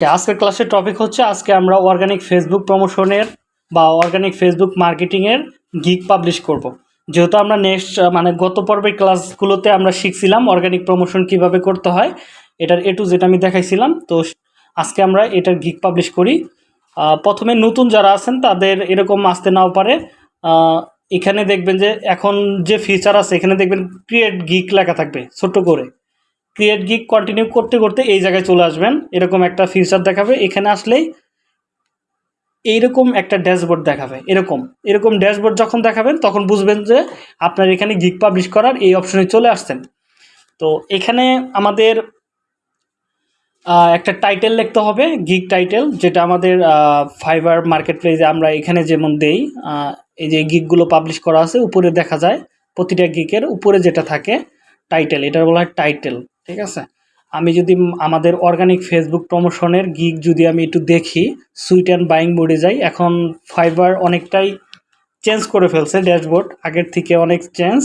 আজকের ক্লাসের টপিক হচ্ছে, আজকে আমরা অর্গানিক ফেসবুক প্রমোশনের বা অর্গানিক ফেসবুক মার্কেটিংয়ের গিগ পাবলিশ করব। যেহেতু আমরা নেক্সট মানে গত পর্বের ক্লাসগুলোতে আমরা শিখছিলাম অর্গানিক প্রমোশন কীভাবে করতে হয়, এটার এ টু যেটা আমি দেখাইছিলাম। তো আজকে আমরা এটার গিগ পাবলিশ করি। প্রথমে নতুন যারা আছেন, তাদের এরকম আসতে নাও পারে। এখানে দেখবেন যে এখন যে ফিচার আছে, এখানে দেখবেন ক্রিয়েট গিগ লেখা থাকবে, ছোট্ট করে। ক্রিয়েট গিক কন্টিনিউ করতে করতে এই জায়গায় চলে আসবেন। এরকম একটা ফিচার দেখাবে। এখানে আসলেই এইরকম একটা ড্যাশবোর্ড দেখাবে। এরকম। এরকম ড্যাশবোর্ড যখন দেখাবেন, তখন বুঝবেন যে আপনার এখানে গিগ পাবলিশ করার এই অপশনে চলে আসছেন। তো এখানে আমাদের একটা টাইটেল লিখতে হবে গিগ টাইটেল যেটা আমাদের ফাইবার মার্কেট প্লেসে আমরা এখানে যেমন দেই এই যে গিগগুলো পাবলিশ করা আছে, উপরে দেখা যায়, প্রতিটা গিগের উপরে যেটা থাকে টাইটেল এটার বলা হয় টাইটেল ঠিক আছে? আমি যদি আমাদের অর্গানিক ফেসবুক প্রমোশনের গিগ যদি আমি একটু দেখি সুইট অ্যান্ড বাইং মোডে যাই, এখন ফাইবার অনেকটাই চেঞ্জ করে ফেলছে ড্যাশবোর্ড আগের থেকে অনেক চেঞ্জ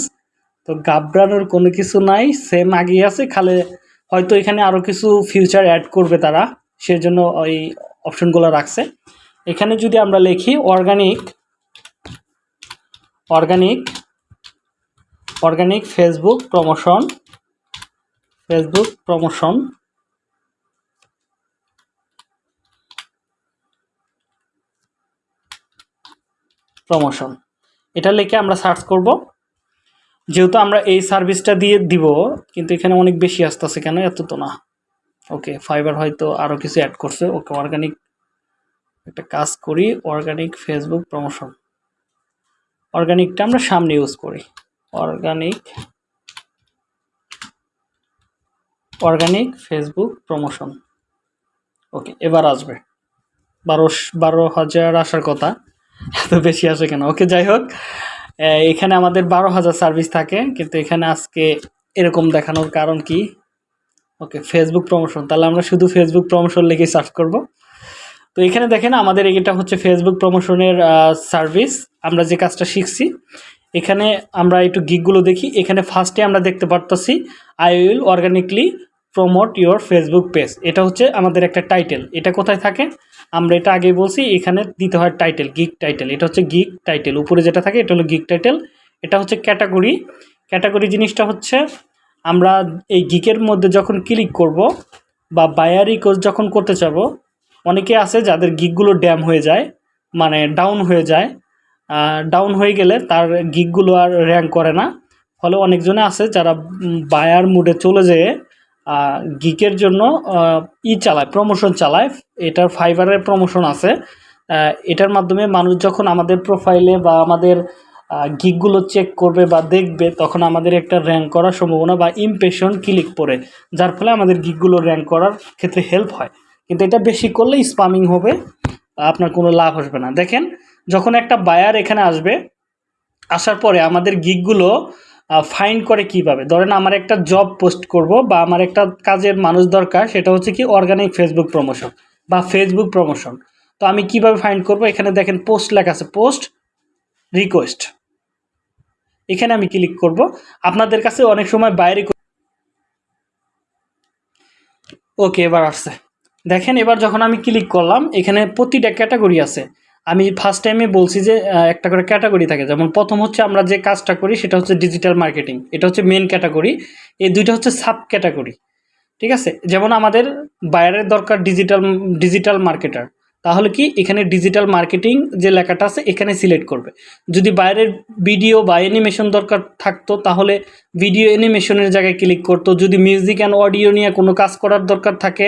তো গাবড়ানোর কোনো কিছু নাই সেম আগেই আছে, খালে হয়তো এখানে আরও কিছু ফিউচার অ্যাড করবে তারা, সেজন্য ওই অপশনগুলো রাখছে। এখানে যদি আমরা লিখি organic organic organic Facebook promotion Facebook promotion promotion এটা লিখে আমরা সার্চ করব। যেহেতু আমরা এই সার্ভিসটা দিয়ে দিব, কিন্তু এখানে অনেক বেশি আসতেছে কেন? এত তো না। ওকে ফাইবার হয়তো আরও কিছু অ্যাড করছে। ওকে অর্গানিক একটা কাজ করি। অর্গানিক ফেসবুক প্রমোশন অর্গানিকটা আমরা সামনে ইউজ করি। Organic organic Facebook promotion okay এবার আসবে। বারো বারো হাজার আসার কথা। এত বেশি আসে কেন? ওকে যাই হোক। এখানে আমাদের বারো হাজার সার্ভিস থাকে, কিন্তু এখানে আজকে এরকম দেখানোর কারণ কি? ওকে ফেসবুক প্রমোশন তাহলে আমরা শুধু ফেসবুক প্রমোশন লিখে সার্চ করব। তো এখানে দেখেন, আমাদের এটা হচ্ছে ফেসবুক প্রমোশনের সার্ভিস আমরা যে কাজটা শিখছি, এখানে আমরা একটু গিকগুলো দেখি। এখানে ফার্স্টে আমরা দেখতে পারতেছি I will organically promote your Facebook page এটা হচ্ছে আমাদের একটা টাইটেল এটা কোথায় থাকে? আমরা এটা আগে বলছি, এখানে দিতে হয় টাইটেল গিক টাইটেল এটা হচ্ছে গিক টাইটেল উপরে যেটা থাকে, এটা হলো গিক টাইটেল এটা হচ্ছে ক্যাটাগরি ক্যাটাগরি জিনিসটা হচ্ছে, আমরা এই গিকের মধ্যে যখন ক্লিক করব বা বায়ারি কোর্স যখন করতে চাবো অনেকে আছে যাদের গিকগুলো ড্যাম হয়ে যায় মানে ডাউন হয়ে যায়। ডাউন হয়ে গেলে তার গিকগুলো আর র্যাঙ্ক করে না। ফলে অনেকজনে আছে যারা বায়ার মুডে চলে যেয়ে গিকের জন্য ই চালায় প্রমোশন চালায়। এটার ফাইবারের প্রমোশন আছে। এটার মাধ্যমে মানুষ যখন আমাদের প্রোফাইলে বা আমাদের গিকগুলো চেক করবে বা দেখবে, তখন আমাদের একটা র্যাঙ্ক করার সম্ভাবনা বা ইমপ্রেশন ক্লিক পড়ে। যার ফলে আমাদের গিকগুলো র্যাঙ্ক করার ক্ষেত্রে হেল্প হয়। কিন্তু এটা বেশি করলে স্পামিং হবে, আপনার কোনো লাভ আসবে না। দেখেন, যখন একটা বায়ার এখানে আসবে, আসার পরে আমাদের গিকগুলো ফাইন্ড করে কীভাবে? ধরেন আমার একটা জব পোস্ট করব বা আমার একটা কাজের মানুষ দরকার, সেটা হচ্ছে কি অর্গানিক ফেসবুক প্রমোশন বা ফেসবুক প্রমোশন তো আমি কীভাবে ফাইন্ড করব? এখানে দেখেন পোস্ট লেখা আছে পোস্ট রিকোয়েস্ট এখানে আমি ক্লিক করব। আপনাদের কাছে অনেক সময় বাইরে ওকে এবার আসছে। দেখেন এবার যখন আমি ক্লিক করলাম, এখানে প্রতিটা ক্যাটাগরি আছে। আমি ফার্স্ট টাইমে বলছি যে একটা করে ক্যাটাগরি থাকে। যেমন প্রথম হচ্ছে আমরা যে কাজটা করি, সেটা হচ্ছে ডিজিটাল মার্কেটিং এটা হচ্ছে মেন ক্যাটাগরি এই দুইটা হচ্ছে সাব ক্যাটাগরি ঠিক আছে? যেমন আমাদের বায়ারের দরকার ডিজিটাল ডিজিটাল মার্কেটার তাহলে কি? এখানে ডিজিটাল মার্কেটিং যে লেখাটা আছে, এখানে সিলেক্ট করবে। যদি বাইরের ভিডিও বা অ্যানিমেশন দরকার থাকতো, তাহলে ভিডিও অ্যানিমেশনের জায়গায় ক্লিক করতো। যদি মিউজিক অ্যান্ড অডিও নিয়ে কোনো কাজ করার দরকার থাকে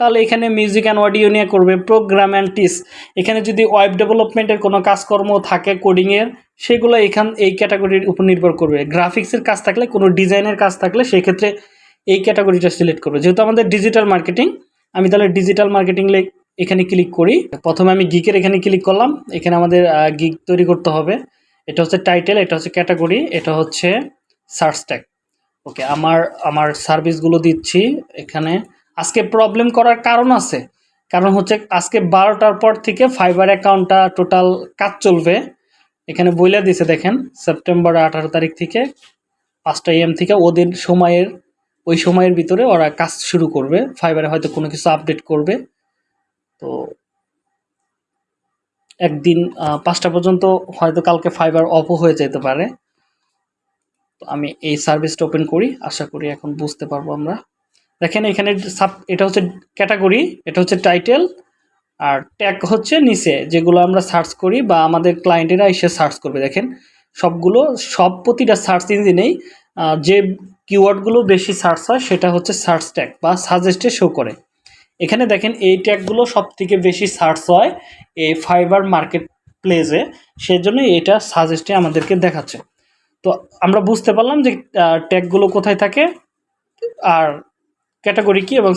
তাহলে এখানে মিউজিক অ্যান্ড অডিও নিয়ে করবে প্রোগ্রাম অ্যান্ড টিস এখানে যদি ওয়েব ডেভেলপমেন্টের কোনো কাজকর্ম থাকে কোডিংয়ের সেগুলো এখান, এই ক্যাটাগরির উপর নির্ভর করবে। গ্রাফিক্সের কাজ থাকলে, কোনো ডিজাইনের কাজ থাকলে সেক্ষেত্রে এই ক্যাটাগরিটা সিলেক্ট করবে। যেহেতু আমাদের ডিজিটাল মার্কেটিং আমি তাহলে ডিজিটাল মার্কেটিং এখানে ক্লিক করি। প্রথমে আমি গিকের এখানে ক্লিক করলাম। এখানে আমাদের গিক তৈরি করতে হবে। এটা হচ্ছে টাইটেল এটা হচ্ছে ক্যাটাগরি এটা হচ্ছে সার্চ ট্যাগ ওকে আমার আমার সার্ভিসগুলো দিচ্ছি এখানে। আজকে প্রবলেম করার কারণ আছে। কারণ হচ্ছে আজকে বারোটার পর থেকে ফাইবার অ্যাকাউন্টটা টোটাল কাজ চলবে। এখানে বইলে দিছে দেখেন সেপ্টেম্বর আঠারো তারিখ থেকে পাঁচটা এম থেকে ওদের সময়ের, ওই সময়ের ভিতরে ওরা কাজ শুরু করবে। ফাইবারে হয়তো কোনো কিছু আপডেট করবে। তো একদিন পাঁচটা পর্যন্ত হয়তো কালকে ফাইবার অফও হয়ে যেতে পারে। তো আমি এই সার্ভিসটা ওপেন করি। আশা করি এখন বুঝতে পারব আমরা। দেখেন এখানে সাব, এটা হচ্ছে ক্যাটাগরি, এটা হচ্ছে টাইটেল, আর ট্যাগ হচ্ছে নিচে, যেগুলো আমরা সার্চ করি বা আমাদের ক্লায়েন্টেরা এসে সার্চ করবে, দেখেন। সবগুলো, সব প্রতিটা সার্চ ইঞ্জিনেই যে কিওয়ার্ডগুলো বেশি সার্চ হয়, সেটা হচ্ছে সার্চ ট্যাগ বা সাজেস্টে শো করে। এখানে দেখেন এই ট্যাগগুলো সব থেকে বেশি সার্চ হয় এই ফাইবার মার্কেট প্লেসে সেজন্য এটা সাজেস্টে আমাদেরকে দেখাচ্ছে। তো আমরা বুঝতে পারলাম যে ট্যাগগুলো কোথায় থাকে, আর ক্যাটাগরি কি এবং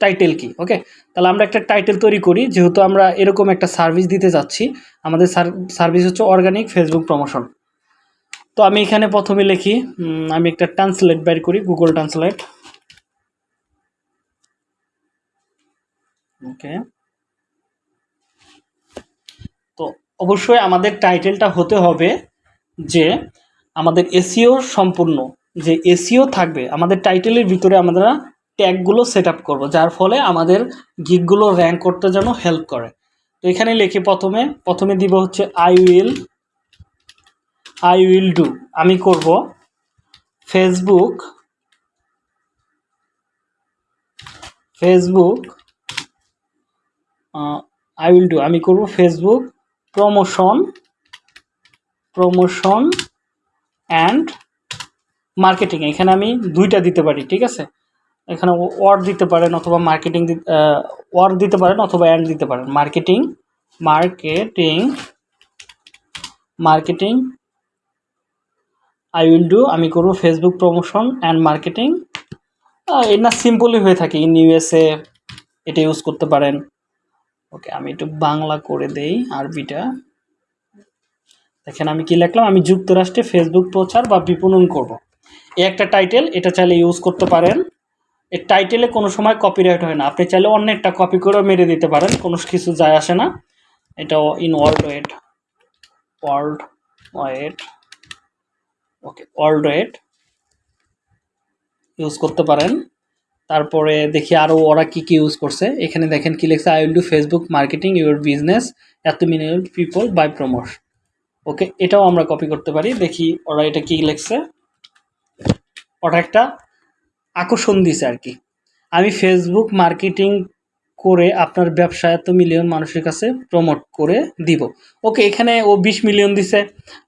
টাইটেল কি ওকে তাহলে আমরা একটা টাইটেল তৈরি করি, যেহেতু আমরা এরকম একটা সার্ভিস দিতে যাচ্ছি, আমাদের সার্ভিস হচ্ছে অর্গানিক ফেসবুক প্রমোশন তো আমি এখানে প্রথমে লিখি আমি একটা ট্রান্সলেট বের করি গুগল ট্রান্সলেট ওকে তো অবশ্যই আমাদের টাইটেলটা হতে হবে যে আমাদের এসিও সম্পূর্ণ যে এসিও থাকবে, আমাদের টাইটেলের ভিতরে আমরা ট্যাগগুলো সেট আপ করব, যার ফলে আমাদের গিকগুলো র্যাঙ্ক করতে যেন হেল্প করে। তো এখানে লিখি প্রথমে প্রথমে দিব হচ্ছে I will I will do আমি করব Facebook Facebook I will do আমি করব Facebook promotion promotion and marketing এখানে আমি দুইটা দিতে পারি, ঠিক আছে? এখানে ওয়ার্ড দিতে পারেন অথবা মার্কেটিং ওয়ার্ড দিতে পারেন অথবা অ্যান্ড দিতে পারেন। Marketing marketing marketing I will do আমি করব ফেসবুক প্রমোশন অ্যান্ড মার্কেটিং এর না সিম্পলই হয়ে থাকে ইন ইউএসএ এটা ইউজ করতে পারেন। ওকে আমি একটু বাংলা করে দেই, আরবিটা। দেখেন আমি কি লিখলাম, আমি যুক্তরাষ্ট্রে ফেসবুক প্রচার বা বিপণন করব। এই একটা টাইটেল এটা চাইলে ইউজ করতে পারেন। এই টাইটেলে কোনো সময় কপিরাইট হয় না। আপনি চাইলে অন্য একটা কপি করেও মেরে দিতে পারেন, কোনো কিছু যায় আসে না। এটা in worldwide worldwide okay worldwide use করতে পারেন। তারপরে দেখি আরও ওরা কি কি ইউজ করছে। এখানে দেখেন কি লেখছে I will do Facebook marketing your business এত minimum people by promotion okay এটাও আমরা কপি করতে পারি। দেখি ওরা এটা কি লিখছে। ওটা একটা আকর্ষণ দিছে আর কি। আমি ফেসবুক মার্কেটিং করে আপনার ব্যবসা এত মিলিয়ন মানুষের কাছে প্রমোট করে দিব। ওকে এখানে ও বিশ মিলিয়ন দিছে।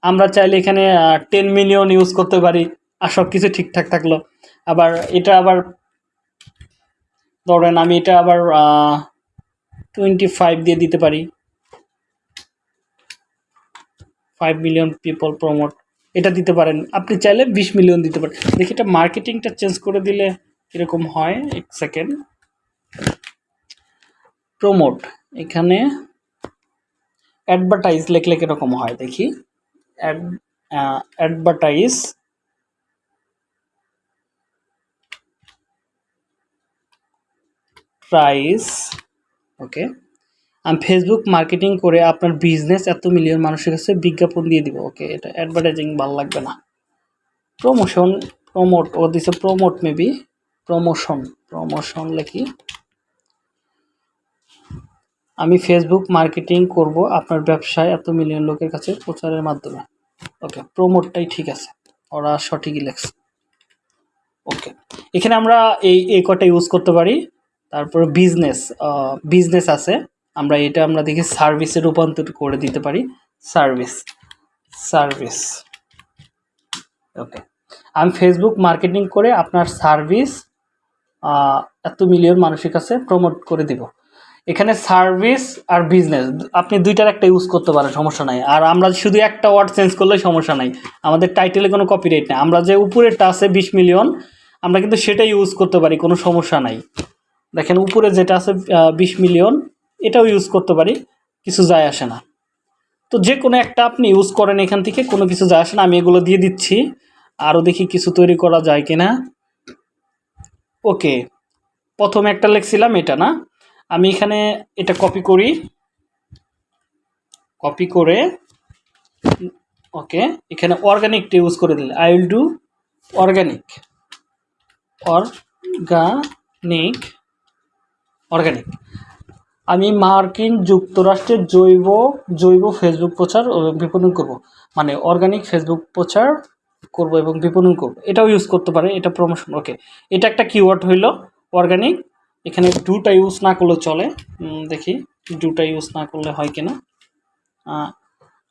আমরা চাইলে এখানে টেন মিলিয়ন ইউজ করতে পারি আর সব কিছু ঠিকঠাক থাকল। আবার এটা আবার, ধরেন আমি এটা আবার টোয়েন্টি ফাইভ দিয়ে দিতে পারি। ফাইভ মিলিয়ন পিপল প্রমোট এটা দিতে পারেন। আপনি চাইলে বিশ মিলিয়ন দিতে পারেন। দেখি এটা মার্কেটিংটা চেঞ্জ করে দিলে এরকম হয়? এক সেকেন্ড প্রমোট এখানে অ্যাডভার্টাইজ লেখলে কীরকম হয়? দেখি। Advertise price okay Facebook marketing করে আপনার বিজনেস এত মিলিয়ন মানুষের কাছে বিজ্ঞাপন দিয়ে দিব। ওকে এটা অ্যাডভার্টাইজিং ভালো লাগবে না। প্রমোশন প্রমোট ও দিছে প্রমোট মেবি প্রমোশন প্রমোশন লেখি আমি ফেসবুক মার্কেটিং করব আপনার ব্যবসায় এত মিলিয়ন লোকের কাছে প্রচারের মাধ্যমে। ওকে প্রমোটটাই ঠিক আছে। ওরা সঠিকই লেখছে। ওকে এখানে আমরা এই এই কটা ইউজ করতে পারি। তারপরে বিজনেস বিজনেস আছে। আমরা এটা আমরা দেখি সার্ভিসে রূপান্তর করে দিতে পারি। সার্ভিস সার্ভিস ওকে আমি ফেসবুক মার্কেটিং করে আপনার সার্ভিস এত মিলিয়ন মানুষের কাছে প্রমোট করে দিব। এখানে সার্ভিস আর বিজনেস আপনি দুইটার একটা ইউজ করতে পারেন, সমস্যা নাই। আর আমরা শুধু একটা ওয়ার্ড চেঞ্জ করলে সমস্যা নাই। আমাদের টাইটেলে কোনো কপিরাইট নেই। আমরা যে উপরেরটা আছে বিশ মিলিয়ন আমরা কিন্তু সেটাই ইউজ করতে পারি, কোনো সমস্যা নাই। দেখেন উপরে যেটা আছে বিশ মিলিয়ন এটাও ইউজ করতে পারি, কিছু যায় আসে না। তো যে কোনো একটা আপনি ইউজ করেন এখান থেকে, কোনো কিছু যায় আসে না, আমি এগুলো দিয়ে দিচ্ছি। আরও দেখি কিছু তৈরি করা যায় কি না ওকে প্রথমে একটা লিখছিলাম এটা না? আমি এখানে এটা কপি করি। কপি করে ওকে এখানে অর্গানিকটা ইউজ করে দিলে I will do organic organic organic আমি মার্কিন যুক্তরাষ্ট্রের জৈব জৈব ফেসবুক প্রচার বিপণন করব। মানে অর্গানিক ফেসবুক প্রচার করব এবং বিপণন করব। এটাও ইউজ করতে পারে, এটা প্রমোশন ওকে এটা একটা কিওয়ার্ড হইল অর্গানিক এখানে ডুটা ইউজ না করলে চলে। দেখি ডুটা ইউজ না করলে হয় কিনা।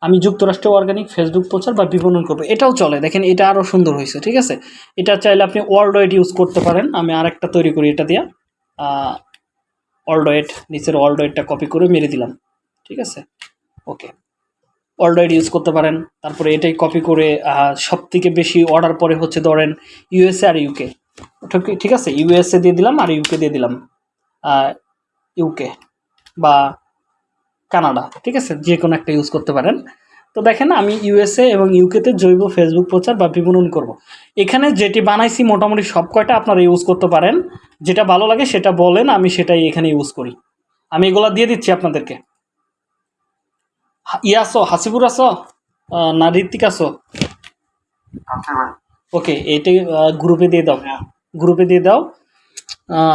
আমি যুক্তরাষ্ট্রে অর্গানিক ফেসবুক প্রচার বা বিপণন করব। এটাও চলে, দেখেন এটা আরও সুন্দর হয়েছে ঠিক আছে? এটা চাইলে আপনি ওয়ার্ল্ড ওয়েড ইউজ করতে পারেন। আমি আরেকটা তৈরি করি এটা দিয়ে। ওয়েড নিচের ওয়েডটা কপি করে মেরে দিলাম। ঠিক আছে? ওকে ওয়েড ইউজ করতে পারেন। তারপরে এটাই কপি করে সব থেকে বেশি অর্ডার পরে হচ্ছে ধরেন ইউএসএ আর ইউকে ঠিক আছে? ইউএসএ দিয়ে দিলাম আর ইউকে দিয়ে দিলাম। ইউকে বা কানাডা ঠিক আছে? যে কোনো একটা ইউজ করতে পারেন। তো দেখেন আমি ইউএসএ এবং ইউকেতে জৈব ফেসবুক প্রচার বা বিপণন করব। এখানে যেটি বানাইছি মোটামুটি সব কয়টা আপনারা ইউজ করতে পারেন। যেটা ভালো লাগে সেটা বলেন আমি সেটাই এখানে ইউজ করি। আমি এগুলো দিয়ে দিচ্ছি আপনাদেরকে। ইয়ে আসো হাসিপুর আসো না ঋত্বিক আসো আচ্ছা ওকে এইটাই গ্রুপে দিয়ে দাও। গ্রুপে দিয়ে দাও।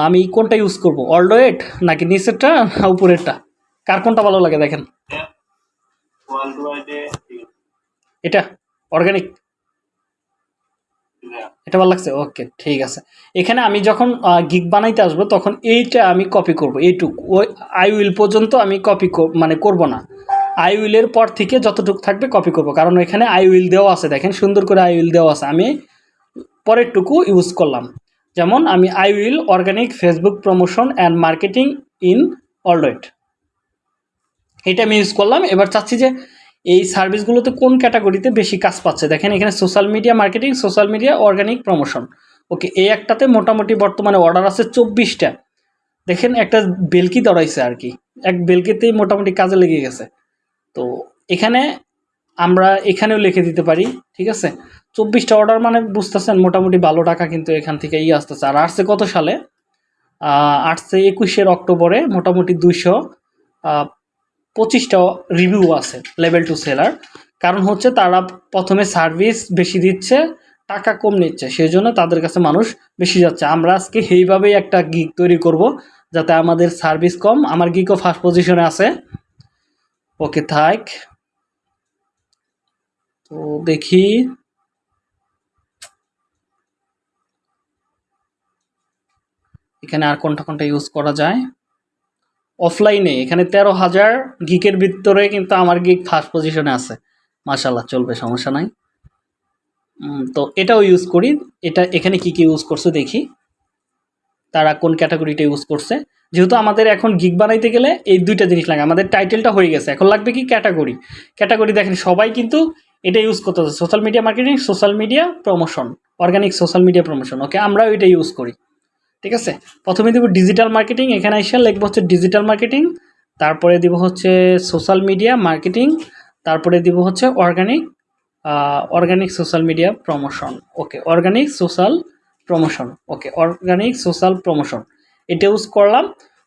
আমি কোনটা ইউজ করব? করব অলডোয়েট নাকি নিচেরটা না উপরেরটা? কার কোনটা ভালো লাগে দেখেন? ওয়ার্ল্ড ওয়াইডে এটা অর্গানিক এটা ভালো লাগছে? ওকে ঠিক আছে। এখানে আমি যখন গিগ বানাইতে আসব তখন এইটা আমি কপি করব এইটুক। ওই আই উইল পর্যন্ত আমি কপি মানে করব না। আই উইলের পর থেকে যতটুকু থাকবে কপি করব। কারণ এখানে আই উইল দেওয়া আছে দেখেন সুন্দর করে আই উইল দেওয়া আছে। আমি পরেরটুকু ইউজ করলাম। যেমন আমি I will organic Facebook promotion and marketing in already এটা আমি ইউজ করলাম। এবার চাচ্ছি যে এই সার্ভিসগুলোতে কোন ক্যাটাগরিতে বেশি কাজ পাচ্ছে? দেখেন, এখানে social media marketing social media organic promotion okay এই একটাতে মোটামুটি বর্তমানে অর্ডার আছে চব্বিশটা। দেখেন, একটা বেলকি দৌড়াইছে আর কি। এক বেলকিতেই মোটামুটি কাজে লেগে গেছে। তো এখানে আমরা এখানেও লিখে দিতে পারি, ঠিক আছে? চব্বিশটা অর্ডার মানে বুঝতেছেন, মোটামুটি ভালো টাকা কিন্তু এখান থেকে ই আসতেছে। আর আসছে কত সালে? আসছে একুশের অক্টোবরে, মোটামুটি দুইশো পঁচিশটা রিভিউ আছে লেভেল টু সেলার কারণ হচ্ছে তারা প্রথমে সার্ভিস বেশি দিচ্ছে, টাকা কম নিচ্ছে সেই জন্য তাদের কাছে মানুষ বেশি যাচ্ছে। আমরা আজকে এইভাবেই একটা গিক তৈরি করব, যাতে আমাদের সার্ভিস কম। আমার গিকও ফার্স্ট পজিশনে আছে। ওকে থাক। তো দেখি। এখানে আর কোনটা কোনটা ইউজ করা যায়? অফলাইনে এখানে তেরো হাজার গিকের ভিতরে কিন্তু আমার গিক ফার্স্ট পজিশনে আছে। মাশাল্লাহ চলবে, সমস্যা নাই। তো এটাও ইউজ করি। এটা এখানে কি কি ইউজ করছে দেখি। তারা কোন ক্যাটাগরিটা ইউজ করছে। যেহেতু আমাদের এখন গিগ বানাইতে গেলে এই দুইটা জিনিস লাগে। আমাদের টাইটেলটা হয়ে গেছে। এখন লাগবে কি ক্যাটাগরি ক্যাটাগরি দেখেন, সবাই কিন্তু এটা ইউজ করতেছে। Social media marketing social media promotion organic social media promotion okay আমরাও এটা ইউজ করি। ঠিক আছে? প্রথমে দিব ডিজিটাল মার্কেটিং এখানে এসে লিখব হচ্ছে ডিজিটাল মার্কেটিং তারপরে দিব হচ্ছে সোশ্যাল মিডিয়া মার্কেটিং তারপরে দিব হচ্ছে organic organic social media promotion okay organic social promotion okay organic social promotion এটা ইউজ করলাম,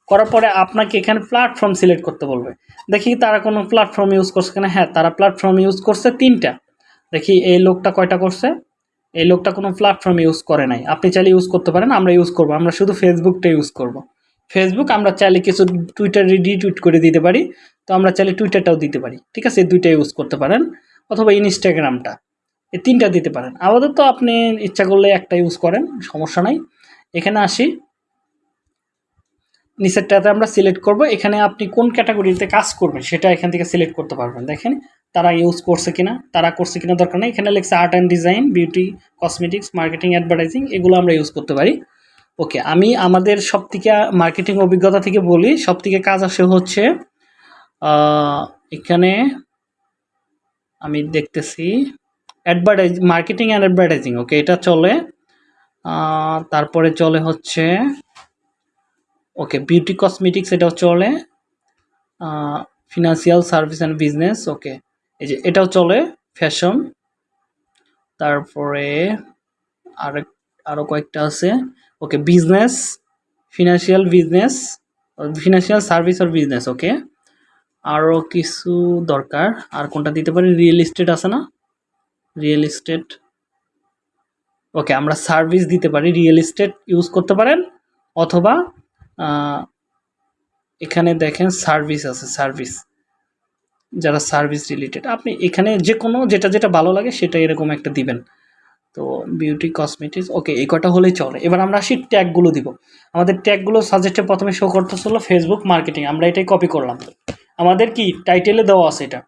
করার পরে আপনাকে এখানে প্ল্যাটফর্ম সিলেক্ট করতে বলবে। দেখি তারা কোনো প্ল্যাটফর্ম ইউজ করছে কিনা? হ্যাঁ তারা প্ল্যাটফর্ম ইউজ করছে তিনটা। দেখি এই লোকটা কয়টা করছে? এই লোকটা কোনো প্ল্যাটফর্ম ইউজ করে নাই। আপনি চাইলে ইউজ করতে পারেন, আমরা ইউজ করব। আমরা শুধু ফেসবুকটা ইউজ করব। ফেসবুক আমরা চাইলে কিছু টুইটার রিটুইট করে দিতে পারি, তো আমরা চাইলে টুইটারটাও দিতে পারি। ঠিক আছে? দুইটা ইউজ করতে পারেন, অথবা ইনস্টাগ্রামটা এই তিনটা দিতে পারেন। আমাদের তো আপনি ইচ্ছা করলে একটা ইউজ করেন, সমস্যা নাই। এখানে আসি। নিচেরটাতে আমরা সিলেক্ট করব। এখানে আপনি কোন ক্যাটাগরিতে কাজ করবেন, সেটা এখান থেকে সিলেক্ট করতে পারবেন। দেখেন তারা ইউজ করছে কিনা, তারা করছে কিনা দরকার নেই। এখানে লেখছে art and design beauty cosmetics marketing advertising এগুলো আমরা ইউজ করতে পারি। ওকে আমি আমাদের সব থেকে মার্কেটিং অভিজ্ঞতা থেকে বলি সব থেকে কাজ আসে হচ্ছে এখানে আমি দেখতেছি advertise marketing and advertising okay এটা চলে। তারপরে চলে হচ্ছে ওকে বিউটি কসমেটিক্স এটাও চলে। Financial service and business okay এই যে এটাও চলে ফ্যাশন তারপরে আরেক আরও কয়েকটা আছে। Okay business financial business financial service আর বিজনেস ওকে আরও কিছু দরকার। আর কোনটা দিতে পারি? রিয়েল এস্টেট আছে না? রিয়েল এস্টেট ওকে, আমরা সার্ভিস দিতে পারি। রিয়েল এস্টেট ইউজ করতে পারেন। অথবা এখানে দেখেন সার্ভিস আছে সার্ভিস যারা সার্ভিস রিলেটেড আপনি এখানে যে কোনো যেটা যেটা ভালো লাগে সেটা এরকম একটা দিবেন। তো বিউটি কসমেটিক্স ওকে এই কটা হলেই চলে। এবার আমরা আসি ট্যাগগুলো দিব। আমাদের ট্যাগগুলো সাজেস্টে প্রথমে শো করতে করতেছিল ফেসবুক মার্কেটিং আমরা এটাই কপি করলাম। আমাদের কি টাইটেলে দেওয়া আছে এটা?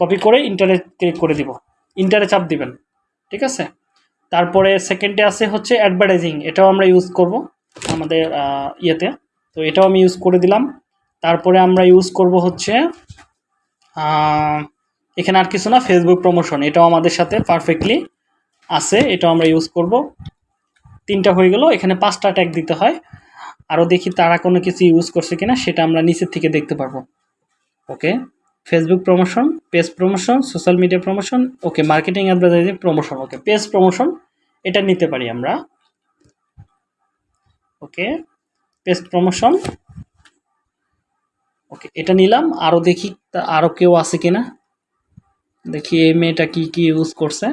কপি করে ইন্টারে ক্লিক করে দিব। ইন্টারে চাপ দিবেন, ঠিক আছে? তারপরে সেকেন্ডে আছে হচ্ছে অ্যাডভার্টাইজিং এটাও আমরা ইউজ করব আমাদের ইয়েতে। তো এটাও আমি ইউজ করে দিলাম। তারপরে আমরা ইউজ করব হচ্ছে এখানে আর কিছু না ফেসবুক প্রমোশন এটাও আমাদের সাথে পারফেক্টলি আছে, এটাও আমরা ইউজ করব। তিনটা হয়ে গেল, এখানে পাঁচটা ট্যাগ দিতে হয়। আরও দেখি তারা কোনো কিছু ইউজ করছে কিনা, সেটা আমরা নিচের থেকে দেখতে পারব। Okay Facebook promotion page promotion social media promotion okay marketing advertising promotion okay page promotion এটা নিতে পারি আমরা। ওকে পেজ প্রমোশন ওকে এটা নিলাম। আরও দেখি আরও কেউ আছে কিনা। দেখি এই মেয়েটা কি কি ইউজ করছে।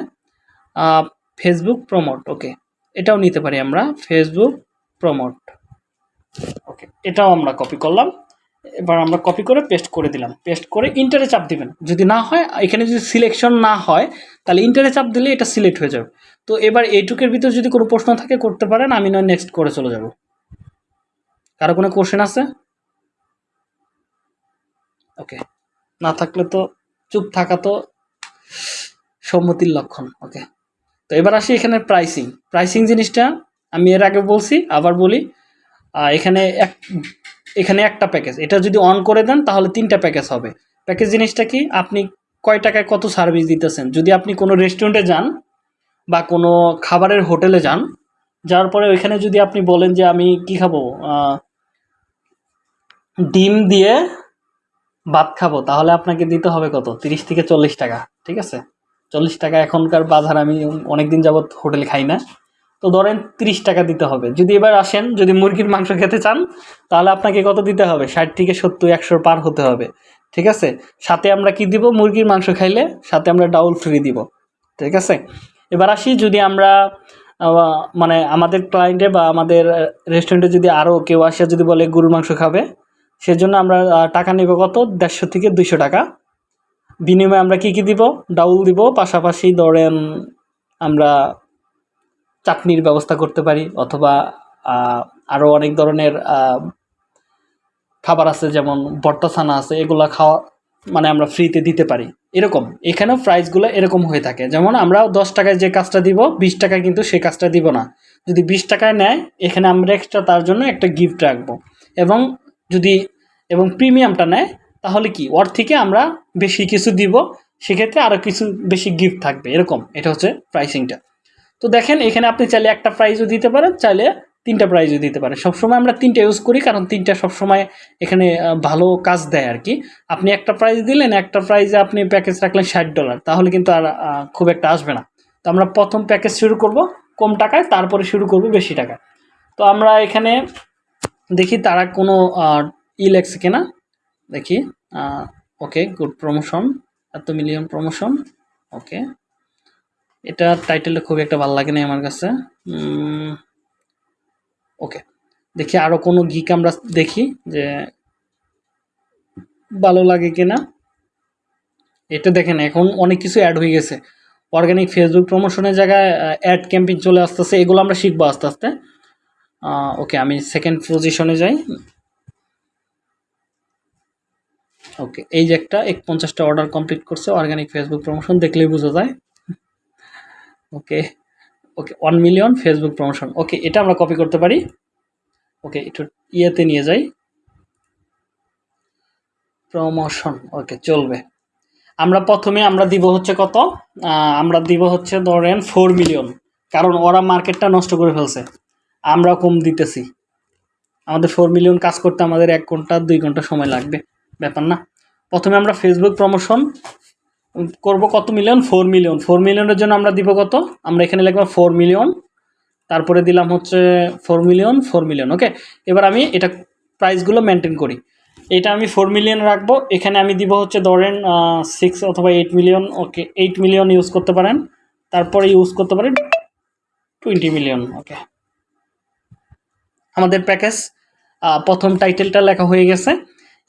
ফেসবুক প্রমোট ওকে এটাও নিতে পারি আমরা। ফেসবুক প্রমোট ওকে এটাও আমরা কপি করলাম। এবার আমরা কপি করে পেস্ট করে দিলাম। পেস্ট করে ইন্টারে চাপ দিবেন। যদি না হয়, এখানে যদি সিলেকশন না হয়, তাহলে ইন্টারে চাপ দিলে এটা সিলেক্ট হয়ে যাবে। তো এবার এইটুকের ভিতর যদি কোনো প্রশ্ন থাকে, করতে পারেন। আমি নয় নেক্সট করে চলে যাব। কারও কোনো কোশ্চেন আছে? ওকে না থাকলে তো চুপ থাকা তো সম্মতির লক্ষণ ওকে তো এবার আসি এখানে প্রাইসিং প্রাইসিং জিনিসটা আমি এর আগে বলছি, আবার বলি। এখানে এক, এখানে একটা প্যাকেজ এটা যদি অন করে দেন, তাহলে তিনটা প্যাকেজ হবে। প্যাকেজ জিনিসটা কি? আপনি কয় টাকায় কত সার্ভিস দিতেছেন? যদি আপনি কোনো রেস্টুরেন্টে যান বা কোনো খাবারের হোটেলে যান, যাওয়ার পরে ওইখানে যদি আপনি বলেন যে আমি কি খাব? ডিম দিয়ে ভাত খাব, তাহলে আপনাকে দিতে হবে কত? তিরিশ থেকে চল্লিশ টাকা, ঠিক আছে? চল্লিশ টাকা এখনকার বাজার, আমি অনেকদিন যাবৎ হোটেলে খাই না। তো ধরেন তিরিশ টাকা দিতে হবে। যদি এবার আসেন, যদি মুরগির মাংস খেতে চান, তাহলে আপনাকে কত দিতে হবে? ষাট থেকে সত্তর, একশোর পার হতে হবে, ঠিক আছে? সাথে আমরা কি দিব? মুরগির মাংস খাইলে সাথে আমরা ডাউল ফ্রি দিব, ঠিক আছে? এবার আসি, যদি আমরা মানে আমাদের ক্লায়েন্টে বা আমাদের রেস্টুরেন্টে যদি আরও কেউ আসে, যদি বলে গরুর মাংস খাবে সেজন্য আমরা টাকা নেব কত? দেড়শো থেকে দুইশো টাকা। বিনিময়ে আমরা কি কি দিব? ডাউল দিব। পাশাপাশি ধরেন আমরা চাটনির ব্যবস্থা করতে পারি, অথবা আরও অনেক ধরনের খাবার আছে, যেমন বট্টাছানা আছে, এগুলা খাওয়া মানে আমরা ফ্রিতে দিতে পারি। এরকম। এখানেও প্রাইসগুলো এরকম হয়ে থাকে। যেমন আমরা দশ টাকায় যে কাজটা দিব, বিশ টাকায় কিন্তু সেই কাজটা দিব না। যদি বিশ টাকায় নেয়, এখানে আমরা এক্সট্রা তার জন্য একটা গিফট রাখব। এবং যদি এবং প্রিমিয়ামটা নেয়, তাহলে কি? ওর থেকে আমরা বেশি কিছু দিব, সেক্ষেত্রে আরও কিছু বেশি গিফট থাকবে, এরকম। এটা হচ্ছে প্রাইসিংটা তো দেখেন, এখানে আপনি চাইলে একটা প্রাইজও দিতে পারেন, চাইলে তিনটা প্রাইজও দিতে পারেন। সবসময় আমরা তিনটা ইউজ করি, কারণ তিনটা সবসময় এখানে ভালো কাজ দেয় আর কি। আপনি একটা প্রাইজ দিলেন, একটা প্রাইজে আপনি প্যাকেজ রাখলেন ষাট ডলার তাহলে কিন্তু আর খুব একটা আসবে না। তো আমরা প্রথম প্যাকেজ শুরু করব, কম টাকায়, তারপরে শুরু করব বেশি টাকায়। তো আমরা এখানে দেখি তারা কোনো ই লেখছে কিনা। দেখি ওকে, গুড প্রমোশন, এত মিলিয়ন প্রমোশন, ওকে। এটা টাইটেলটা খুব একটা ভালো লাগে না আমার কাছে। ওকে, দেখি আরও কোনো গিক আমরা দেখি যে ভালো লাগে কিনা। এটা দেখেন, এখন অনেক কিছু অ্যাড হয়ে গেছে। অর্গানিক ফেসবুক প্রমোশনের জায়গায় অ্যাড ক্যাম্পেইন চলে আসতেছে, এগুলো আমরা শিখব আস্তে আস্তে। ওকে আমি সেকেন্ড পজিশনে যাই। ওকে এই যে একটা এক পঞ্চাশটা অর্ডার কমপ্লিট করছে অর্গানিক ফেসবুক প্রমোশন দেখলেই বোঝা যায়। Okay okay one million Facebook promotion okay এটা আমরা কপি করতে পারি। ওকে একটু ইয়েতে নিয়ে যাই। প্রমোশন ওকে চলবে। আমরা প্রথমে আমরা দিব হচ্ছে কত? আমরা দিব হচ্ছে ধরেন ফোর মিলিয়ন কারণ ওরা মার্কেটটা নষ্ট করে ফেলছে। আমরা কম দিতেছি। আমাদের ফোর মিলিয়ন কাজ করতে আমাদের এক ঘণ্টা, দুই ঘণ্টা সময় লাগবে। ব্যাপার না। প্রথমে আমরা ফেসবুক প্রমোশন করব কত মিলিয়ন ফোর মিলিয়ন ফোর মিলিয়নের জন্য আমরা দিব কত? আমরা এখানে লিখব ফোর মিলিয়ন তারপরে দিলাম হচ্ছে four million four million okay এবার আমি এটা প্রাইসগুলো মেনটেন করি। এটা আমি ফোর মিলিয়ন রাখব। এখানে আমি দিব হচ্ছে ধরেন সিক্স অথবা eight million okay eight million use করতে পারেন। তারপরে ইউজ করতে পারেন টোয়েন্টি মিলিয়ন ওকে আমাদের প্যাকেজ প্রথম টাইটেলটা লেখা হয়ে গেছে।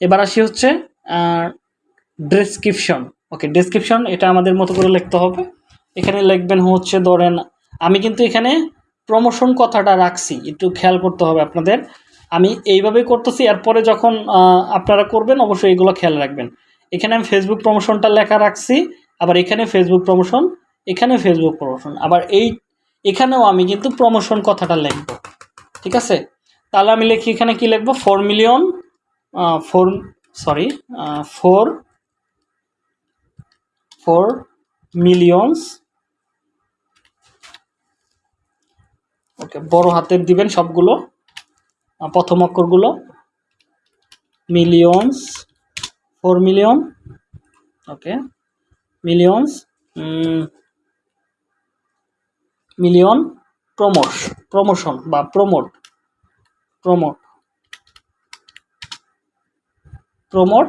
এবার আসি হচ্ছে ডেসক্রিপশন ওকে ডেসক্রিপশন এটা আমাদের মতো করে লিখতে হবে। এখানে লিখবেন হচ্ছে, ধরেন, আমি কিন্তু এখানে প্রমোশন কথাটা রাখছি। একটু খেয়াল করতে হবে আপনাদের। আমি এইভাবেই করতেছি, এরপরে যখন আপনারা করবেন, অবশ্যই এগুলো খেয়াল রাখবেন। এখানে আমি ফেসবুক প্রমোশনটা লেখা রাখছি, আবার এখানে ফেসবুক প্রমোশন এখানে ফেসবুক প্রমোশন আবার এই, এখানেও আমি কিন্তু প্রমোশন কথাটা লিখব। ঠিক আছে? তাহলে আমি লিখি এখানে কি লিখব? Four million four sorry four four millions okay বড় হাতের দিবেন সবগুলো প্রথম অক্ষরগুলো। Millions four million okay millions million promotion promotion বা promote promote. Promote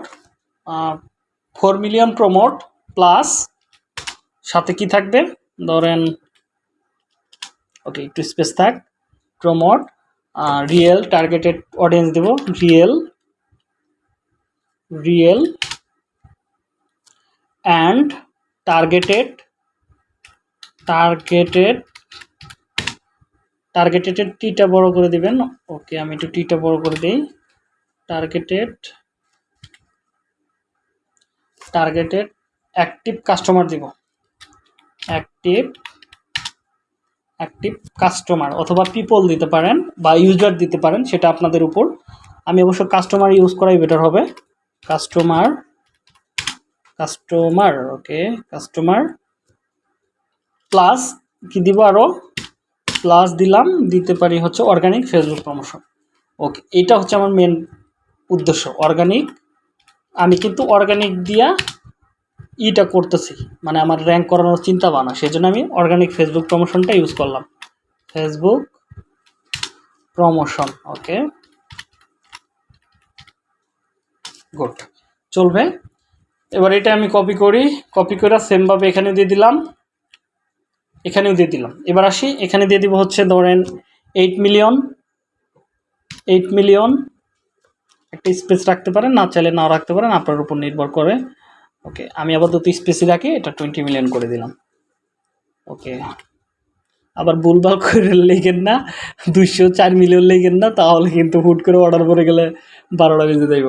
four million promote plus সাথে কি থাকবে? ধরেন ওকে একটু স্পেস থাক। Promote real targeted audience Dev. Real real and targeted targeted targeted টিটা বড় করে দিবেন। ওকে, আমি একটু টিটা বড় করে দিই। টার্গেটেড টার্গেটেড অ্যাক্টিভ কাস্টমার দিব। অ্যাক্টিভ অ্যাক্টিভ কাস্টমার অথবা পিপল দিতে পারেন বা ইউজার দিতে পারেন, সেটা আপনাদের উপর। আমি অবশ্য কাস্টমার ইউজ করাই বেটার হবে। Customer customer okay customer plus কি দিব আরও প্লাস দিলাম, দিতে পারি হচ্ছে অর্গানিক ফেসবুক প্রমোশন ওকে এটা হচ্ছে আমার মেন উদ্দেশ্য অর্গানিক আমি কিন্তু অর্গানিক দিয়া ইটা করতেছি মানে আমার র্যাঙ্ক করানোর চিন্তা ভাবনা সেই জন্য আমি অর্গানিক ফেসবুক প্রমোশনটা ইউজ করলাম। ফেসবুক প্রমোশন ওকে গুড চলবে। এবার এটা আমি কপি করি কপি করে সেমভাবে এখানে দিয়ে দিলাম। এখানেও দিয়ে দিলাম। এবার আসি, এখানে দিয়ে দিব হচ্ছে ধরেন এইট মিলিয়ন এইট মিলিয়ন একটা স্পেস রাখতে পারেন, না চাইলে নাও রাখতে পারেন, আপনার উপর নির্ভর করে। ওকে আমি আপাতত স্পেসই রাখি, এটা টোয়েন্টি মিলিয়ন করে দিলাম। ওকে আবার ভুলভাল করে লেগেন না, দুইশো চার মিলিয়ন লেগেন না, তাহলে কিন্তু হুট করে অর্ডার করে গেলে বারোটা বেজে যাইব।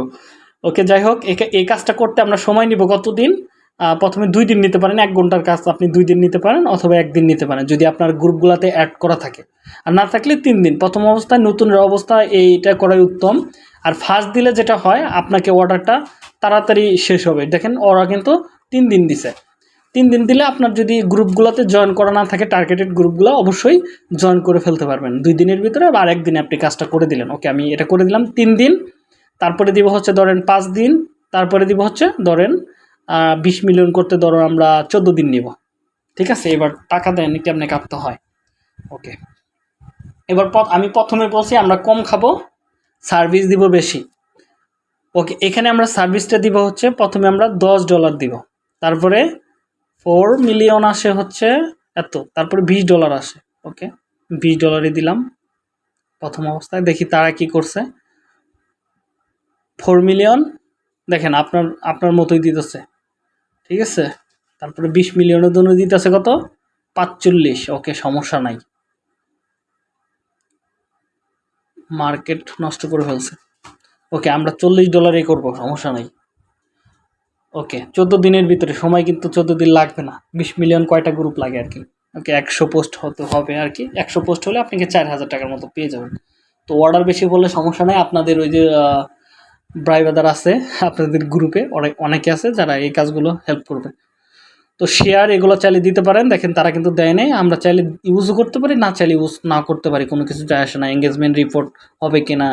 ওকে যাই হোক এই কাজটা করতে আমরা সময় নিব কতদিন? প্রথমে দুই দিন নিতে পারেন, এক ঘণ্টার কাজ আপনি দুই দিন নিতে পারেন অথবা একদিন নিতে পারেন, যদি আপনার গ্রুপগুলোতে অ্যাড করা থাকে। আর না থাকলে তিন দিন। প্রথম অবস্থায় নতুন অবস্থা এইটা করাই উত্তম। আর ফার্স্ট দিলে যেটা হয়, আপনাকে অর্ডারটা তাড়াতাড়ি শেষ হবে। দেখেন, ওরা কিন্তু তিন দিন দিছে। তিন দিন দিলে আপনার যদি গ্রুপগুলোতে জয়েন করা না থাকে টার্গেটেড গ্রুপগুলো, অবশ্যই জয়েন করে ফেলতে পারবেন। দুই দিনের ভিতরে বা আরেক দিনে আপনি কাজটা করে দিলেন। ওকে, আমি এটা করে দিলাম। তিন দিন, তারপরে দিব হচ্ছে ধরেন পাঁচ দিন, তারপরে দিব হচ্ছে ধরেন বিশ মিলিয়ন করতে ধরো আমরা চোদ্দ দিন নিব। ঠিক আছে? এবার টাকা দেন, কেমনে কাটতে হয়? ওকে এবার আমি প্রথমে বলছি আমরা কম খাব সার্ভিস দিব বেশি। ওকে এখানে আমরা সার্ভিসটা দিব হচ্ছে, প্রথমে আমরা দশ ডলার দিব। তারপরে ফোর মিলিয়ন আসে হচ্ছে এত, তারপরে বিশ ডলার আসে। ওকে বিশ ডলারই দিলাম। প্রথম অবস্থায় দেখি তারা কি করছে। ফোর মিলিয়ন দেখেন আপনার আপনার মতোই দিতেছে। ঠিক আছে? তারপরে বিশ মিলিয়নের জন্য দিতেছে কত? পাঁচচল্লিশ। ওকে, সমস্যা নাই। মার্কেট নষ্ট করে ফেলছে। ওকে, আমরা চল্লিশ ডলারই করব, সমস্যা নাই। ওকে, চোদ্দ দিনের ভিতরে, সময় কিন্তু চোদ্দ দিন লাগবে না। বিশ মিলিয়ন কয়টা গ্রুপ লাগে আর কি? ওকে, একশো পোস্ট হতে হবে আর কি। একশো পোস্ট হলে আপনাকে চার হাজার টাকার মতো পেয়ে যাবেন। তো অর্ডার বেশি বললে সমস্যা নাই। আপনাদের ওই যে ব্রাইবাদার আছে, আপনাদের গ্রুপে অনেক, অনেকে আছে যারা এই কাজগুলো হেল্প করবে। তো শেয়ার এগুলো চাইলে দিতে পারেন, দেখেন তারা কিন্তু দেয় নাই, আমরা চাইলে ইউজও করতে পারি, না চাইলে ইউজ না করতে পারি, কোনো কিছু যায় আসে না। এঙ্গেজমেন্ট রিপোর্ট হবে কি না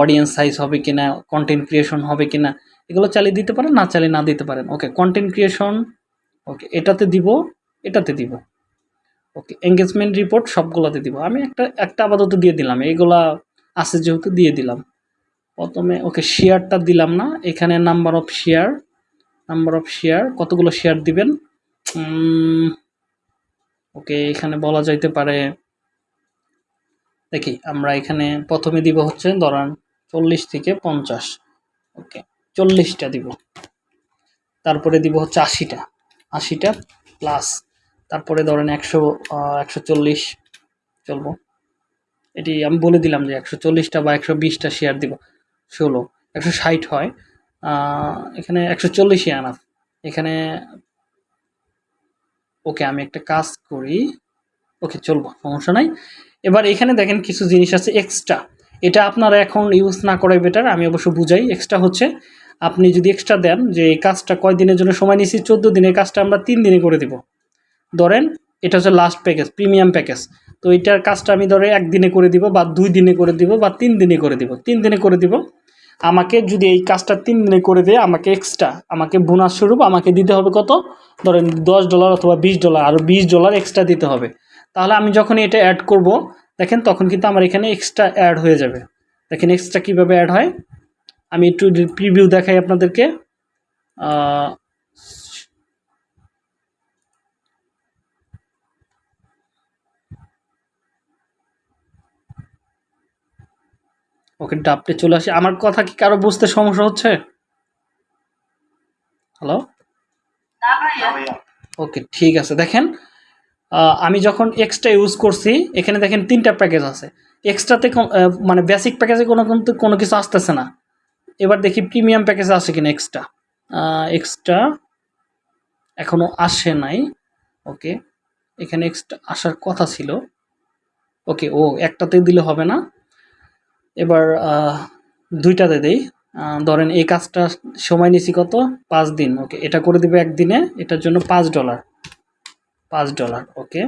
অডিয়েন্স সাইজ হবে কি না কন্টেন্ট ক্রিয়েশন হবে কি না এগুলো চালিয়ে দিতে পারেন, না চালিয়ে না দিতে পারেন। ওকে কন্টেন্ট ক্রিয়েশন ওকে এটাতে দিব এটাতে দিব। ওকে এঙ্গেজমেন্ট রিপোর্ট সবগুলোতে দিব। আমি একটা একটা আপাতত দিয়ে দিলাম এইগুলা আছে যেহেতু দিয়ে দিলাম। প্রথমে, ওকে শেয়ারটা দিলাম না। এখানে number of share number of share কতগুলো শেয়ার দিবেন? ওকে, এখানে বলা যাইতে পারে, দেখি, আমরা এখানে প্রথমে দিব হচ্ছে, ধরান, চল্লিশ থেকে পঞ্চাশ। ওকে, চল্লিশটা দিব। তারপরে দিব হচ্ছে আশিটা। আশিটা প্লাস তারপরে ধরেন একশো একশো চল্লিশ, চলবো। এটি আমি বলে দিলাম যে একশো চল্লিশটা বা একশো বিশটা শেয়ার দিব। ষোলো, একশো ষাট হয়। এখানে একশো চল্লিশই আনা এখানে ওকে আমি একটা কাজ করি। ওকে, চলবো, সমস্যা নাই। এবার এখানে দেখেন কিছু জিনিস আছে এক্সট্রা এটা আপনারা এখন ইউজ না করাই বেটার আমি অবশ্য বুঝাই। এক্সট্রা হচ্ছে, আপনি যদি এক্সট্রা দেন যে এই কাজটা কয় দিনের জন্য সময় নিয়েছি, চোদ্দ দিনের কাজটা আমরা তিন দিনে করে দিব। ধরেন, এটা হচ্ছে লাস্ট প্যাকেজ প্রিমিয়াম প্যাকেজ তো এটার কাজটা আমি ধরে একদিনে করে দিব বা দুই দিনে করে দিব বা তিন দিনে করে দিব। তিন দিনে করে দিব। আমাকে যদি এই কাজটা তিন দিনে করে দেয়, আমাকে এক্সট্রা আমাকে বোনাস স্বরূপ আমাকে দিতে হবে কত? ধরেন দশ ডলার অথবা বিশ ডলার আরও বিশ ডলার এক্সট্রা দিতে হবে। তাহলে আমি যখন এটা অ্যাড করব, দেখেন তখন কিন্তু আমার এখানে এক্সট্রা অ্যাড হয়ে যাবে। দেখেন এক্সট্রা কীভাবে অ্যাড হয়? আমি একটু প্রিভিউ দেখাই আপনাদেরকে। ওকে ডাবটে চলে আসি। আমার কথা কি কারও বুঝতে সমস্যা হচ্ছে? হ্যালো ওকে ঠিক আছে। দেখেন আমি যখন এক্সট্রা ইউজ করছি এখানে দেখেন তিনটা প্যাকেজ আছে। এক্সট্রাতে মানে বেসিক প্যাকেজে কোনো কিন্তু কোনো কিছু আসতেছে না। এবার দেখি প্রিমিয়াম প্যাকেজে আসে কিনা এক্সট্রা এক্সট্রা এখনও আসে নাই। ওকে এখানে এক্সট্রা আসার কথা ছিল। ওকে ও একটাতে দিলে হবে না। এবার দুইটাতে দেই। ধরেন এই কাজটা সময় নিছি কত? পাঁচ দিন। ওকে, এটা করে দিবে একদিনে, এটার জন্য পাঁচ ডলার। পাঁচ ডলার, ওকে।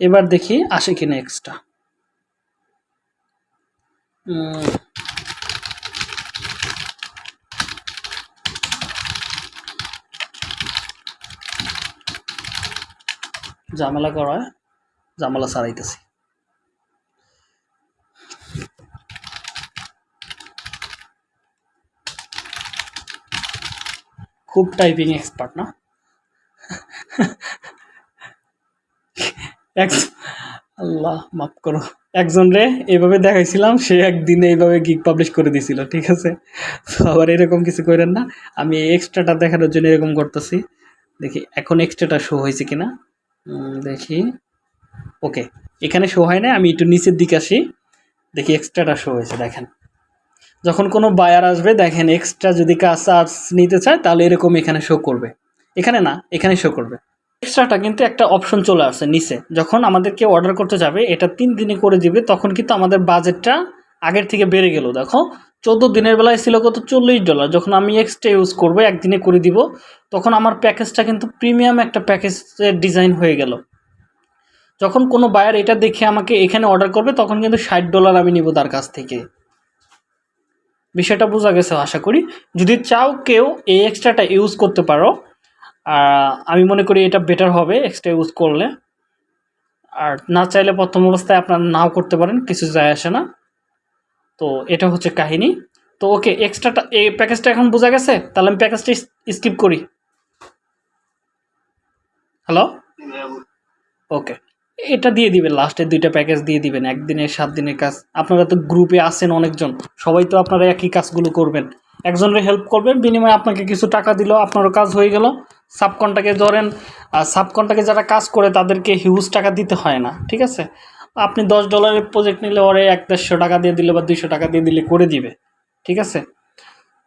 এবার দেখি আসে কিনা এক্সট্রা। ঝামেলা করায় ঝামেলা সারাইতেছি। খুব টাইপিং এক্সপার্ট না? আল্লাহ, মাফ করো। একজন রে এইভাবে দেখাইছিলাম, সে একদিনে এইভাবে গিগ পাবলিশ করে দিছিল, ঠিক আছে? আবার এরকম কিছু করেন না। আমি এক্সট্রাটা দেখানোর জন্য এরকম করতেছি। দেখি, এখন এক্সট্রাটা শো হয়েছে কিনা? দেখি। ওকে এখানে শো হয় না আমি একটু নিচের দিকে আসি। দেখি এক্সট্রাটা শো হয়েছে, দেখেন। যখন কোনো বায়ার আসবে, দেখেন এক্সট্রা যদি কাজ চার্জ নিতে চায়, তাহলে এরকম এখানে শো করবে। এখানে না, এখানে শো করবে। এক্সট্রাটা কিন্তু একটা অপশন চলে আসছে নিচে। যখন আমাদেরকে অর্ডার করতে যাবে, এটা তিন দিনে করে দিবে, তখন কিন্তু আমাদের বাজেটটা আগের থেকে বেড়ে গেল। দেখো, চোদ্দ দিনের বেলায় ছিল কত? চল্লিশ ডলার যখন আমি এক্সট্রা ইউজ করব, একদিনে করে দিব, তখন আমার প্যাকেজটা কিন্তু প্রিমিয়াম একটা প্যাকেজের ডিজাইন হয়ে গেল। যখন কোনো বায়ার এটা দেখে আমাকে এখানে অর্ডার করবে, তখন কিন্তু ষাট ডলার আমি নিব তার কাছ থেকে। বিষয়টা বোঝা গেছে আশা করি। যদি চাও কেউ এই এক্সট্রাটা ইউজ করতে পারো আহ, আমি মনে করি এটা বেটার হবে এক্সট্রা ইউজ করলে। আর না চাইলে প্রথম অবস্থায় আপনারা নাও করতে পারেন কিছু যায় আসে না। তো এটা হচ্ছে কাহিনী। তো ওকে এক্সট্রাটা এই প্যাকেজটা এখন বোঝা গেছে? তাহলে আমি প্যাকেজটা স্কিপ করি। হ্যালো ওকে এটা দিয়ে দিবেন লাস্টের দুইটা প্যাকেজ দিয়ে দিবেন, একদিনের সাত দিনের কাজ। আপনারা তো গ্রুপে আছেন অনেকজন, সবাই তো আপনারা একই কাজগুলো করবেন। একজনের হেল্প করবেন, বিনিময়ে আপনাকে কিছু টাকা দিল, আপনারও কাজ হয়ে গেল। সাবকনটাকে ধরেন সাবকনটাকে যারা কাজ করে, তাদেরকে হিউজ টাকা দিতে হয় না, ঠিক আছে? আপনি দশ ডলারের প্রজেক্ট নিলে ওরে এক দেড়শো টাকা দিয়ে দিলে বা দুইশো টাকা দিয়ে দিলে করে দিবে, ঠিক আছে?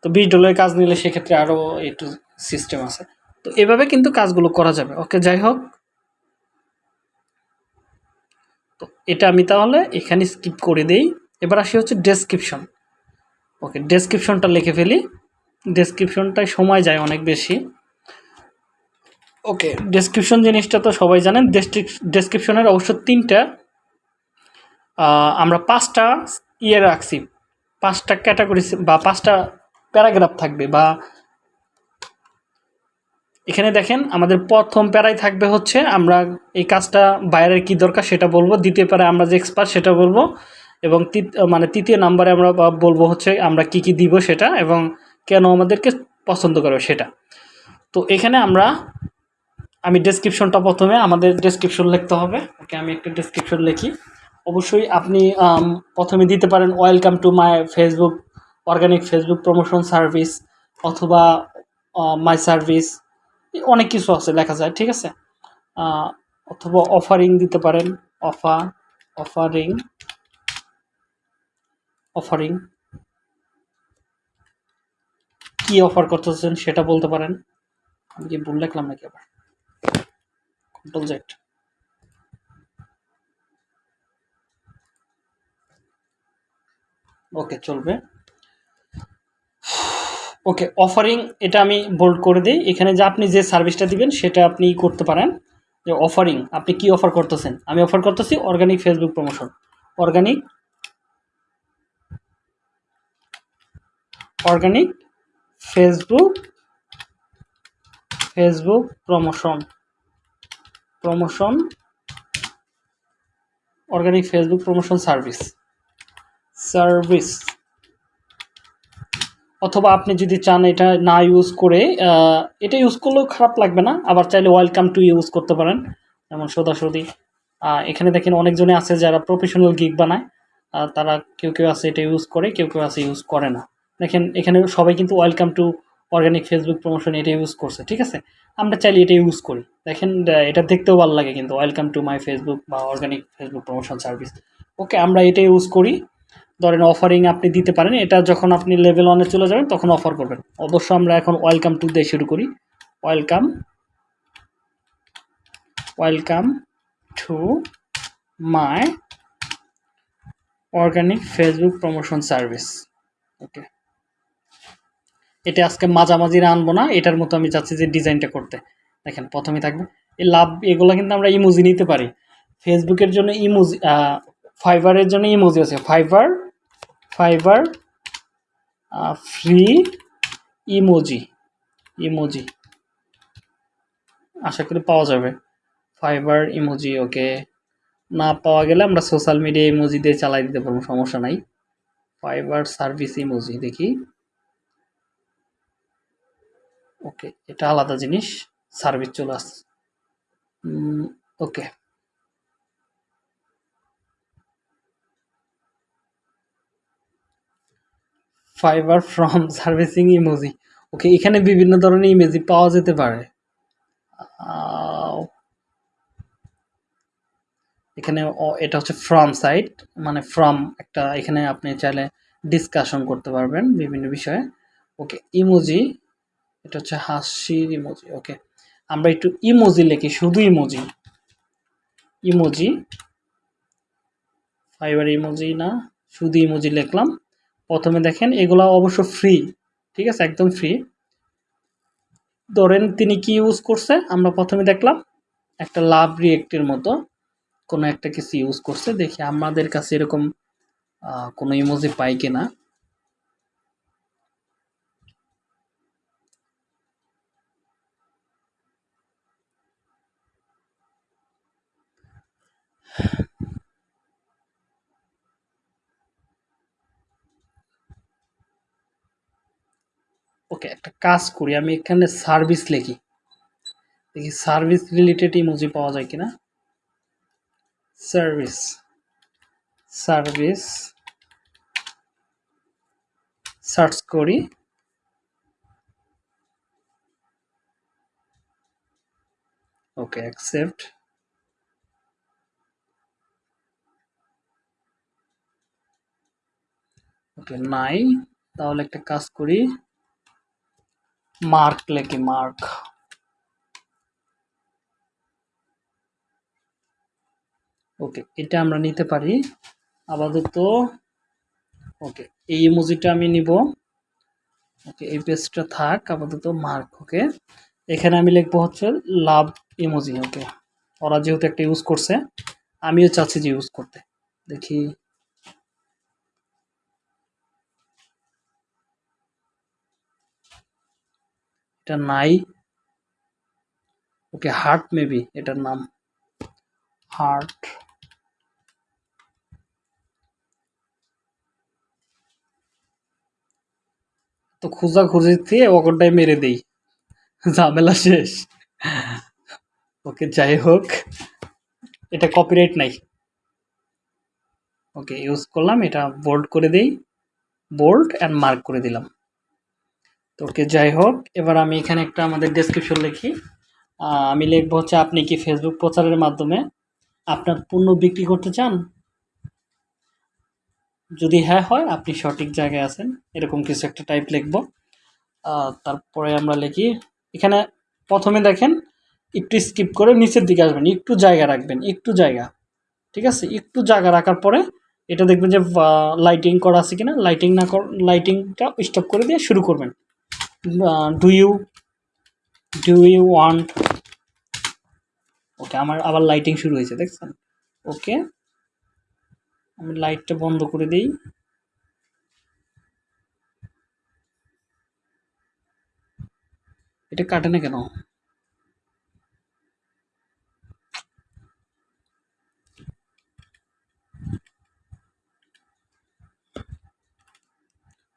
তো বিশ ডলারের কাজ নিলে সেক্ষেত্রে আরও একটু সিস্টেম আছে। তো এভাবে কিন্তু কাজগুলো করা যাবে ওকে যাই হোক তো এটা আমি তাহলে এখানে স্কিপ করে দেই। এবার আসি হচ্ছে ডেসক্রিপশন ওকে ডেসক্রিপশনটা লিখে ফেলি। ডেসক্রিপশনটায় সময় যায় অনেক বেশি। ওকে ডেসক্রিপশন জিনিসটা তো সবাই জানেন। ডেসক্রিপশনের অবশ্য তিনটা। আমরা পাঁচটা ইয়ে রাখছি। পাঁচটা ক্যাটাগরি বা পাঁচটা প্যারাগ্রাফ থাকবে বা এখানে দেখেন আমাদের প্রথম প্যারায় থাকবে হচ্ছে আমরা এই কাজটা বাইরের কি দরকার সেটা বলব। দ্বিতীয় প্যারায় আমরা যে এক্সপার্ট সেটা বলব এবং মানে তৃতীয় নাম্বারে আমরা বলব হচ্ছে আমরা কি কি দিব সেটা এবং কেন আমাদেরকে পছন্দ করবে সেটা। তো এখানে আমরা, আমি ডেসক্রিপশনটা প্রথমে আমাদের ডেসক্রিপশন লিখতে হবে। ওকে, আমি একটা ডেসক্রিপশন লিখি। অবশ্যই আপনি প্রথমে দিতে পারেন welcome to my Facebook organic Facebook promotion service অথবা মাই সার্ভিস অনেক কিছু আছে, লেখা যায়, ঠিক আছে? অথবা অফারিং দিতে পারেন অফার অফারিং অফারিং কি অফার করতেছেন সেটা বলতে পারেন। আমি কি ভুল লিখলাম নাকি আবার? কন্ট্রোল জেড ওকে চলবে। ওকে অফারিং এটা আমি বোল্ড করে দিই। এখানে যে আপনি যে সার্ভিসটা দিবেন, সেটা আপনি করতে পারেন। যে অফারিং আপনি কি অফার করতেছেন? আমি অফার করতেছি organic Facebook promotion organic organic Facebook Facebook promotion promotion organic Facebook promotion service service অথবা আপনি যদি চান এটা না ইউজ করে এটা ইউজ করলেও খারাপ লাগবে না, আবার চাইলে ওয়েলকাম টু ইউজ করতে পারেন, যেমন সোদাসুদি। এখানে দেখেন অনেকজনে আছে যারা প্রফেশনাল গিগ বানায় তারা কেউ কেউ আছে এটা ইউজ করে, কেউ কেউ আছে ইউজ করে না। দেখেন এখানে সবাই কিন্তু welcome to organic Facebook promotion এটা ইউজ করছে, ঠিক আছে? আমরা চাইলে এটা ইউজ করি। দেখেন এটা দেখতেও ভালো লাগে কিন্তু ওয়েলকাম টু মাই ফেসবুক বা organic Facebook promotion service okay আমরা এটা ইউজ করি। ধরেন অফারিং আপনি দিতে পারেন, এটা যখন আপনি লেভেল ওয়ানে চলে যাবেন, তখন অফার করবেন। অবশ্য আমরা এখন ওয়েলকাম টু দিয়ে শুরু করি। Welcome welcome to my organic Facebook promotion service okay এটা আজকে মাঝামাঝিরা আনব না এটার মতো আমি চাচ্ছি যে ডিজাইনটা করতে। দেখেন প্রথমে থাকবে। এই লাভ, এগুলো কিন্তু আমরা ইমোজি নিতে পারি। ফেসবুকের জন্য ইমোজি ফাইবারের জন্য ইমোজি আছে। Fiverr Fiverr free emoji emoji. আশা করি পাওয়া যাবে। Fiverr, emoji, okay. না পাওয়া গেলে আমরা সোশ্যাল মিডিয়া ইমোজি দিয়ে চালাই দিতে পারব, সমস্যা নাই। ফাইবার সার্ভিস ইমোজি, দেখি। ওকে, এটা আলাদা জিনিস। সার্ভিস চলে আসছে okay. Fiverr from servicing emoji. Okay এখানে বিভিন্ন ধরনের ইমেজি পাওয়া যেতে পারে। এখানে এটা হচ্ছে ফ্রম সাইট মানে ফ্রম একটা, এখানে আপনি চাইলে ডিসকাশন করতে পারবেন বিভিন্ন বিষয়ে। ওকে ইমোজি, এটা হচ্ছে হাসির ইমোজি। ওকে আমরা একটু ইমোজি লিখি, শুধু ইমোজি। ইমোজি ফাইবার ইমোজি না, শুধু ইমোজি লিখলাম। প্রথমে দেখেন, এগুলা অবশ্য ফ্রি ঠিক আছে? একদম ফ্রি ধরেন তিনি কি ইউজ করছে? আমরা প্রথমে দেখলাম, একটা লাভ রিয়েক্টের মতো কোনো একটা কিছু ইউজ করছে। দেখি আমাদের কাছে এরকম কোনো ইমোজি পাই কিনা। ওকে, একটা কাজ করি, আমি এখানে সার্ভিস লিখি। দেখি সার্ভিস রিলেটেড ইমোজি পাওয়া যায় কিনা। সার্ভিস সার্ভিস সার্চ করি। ওকে অ্যাকসেপ্ট ওকে, নাই। তাহলে একটা কাজ করি। মার্ক লেখি, মার্ক। ওকে, এটা আমরা নিতে পারি। আপাতত, ওকে, এই ইমোজিটা আমি নিব। ওকে, এই পেজটা থাক, আপাতত মার্ক, ওকে। এখানে আমি লিখব হচ্ছে লাভ ইমোজি, ওকে। ওরা যেহেতু একটা ইউজ করছে, আমিও চাচ্ছি যে ইউজ করতে। দেখি। এটা নাই। ওকে হার্ট মেবি এটার নাম। হার্ট তো খোঁজা খুঁজি দিয়ে ওকরটাই মেরে দেই। ঝামেলা শেষ। ওকে, যাই হোক। এটা কপিরাইট নাই। ওকে ইউজ করলাম, এটা বোল্ড করে দেই। বোল্ড অ্যান্ড মার্ক করে দিলাম। তো ওকে, যাই হোক, এবার আমি এখানে একটা আমাদের ডেসক্রিপশন লিখি। আমি লিখব হচ্ছে, আপনি কি ফেসবুক প্রচারের মাধ্যমে আপনার পণ্য বিক্রি করতে চান? যদি হ্যাঁ হয়, আপনি সঠিক জায়গায় আছেন। এরকম কিছু একটা টাইপ লিখব। তারপরে আমরা লিখি, এখানে প্রথমে দেখেন, একটু স্কিপ করে নিচের দিকে আসবেন, একটু জায়গা রাখবেন, একটু জায়গা, ঠিক আছে? একটু জায়গা রাখার পরে এটা দেখবেন যে লাইটিং করা আছে কিনা লাইটিং না লাইটিংটা স্টপ করে দিয়ে শুরু করবেন। Do you do you want okay আমার আবার লাইটিং শুরু হয়েছে, দেখছেন? ওকে আমি লাইটটা বন্ধ করে দিই। এটা কাটে না কেন?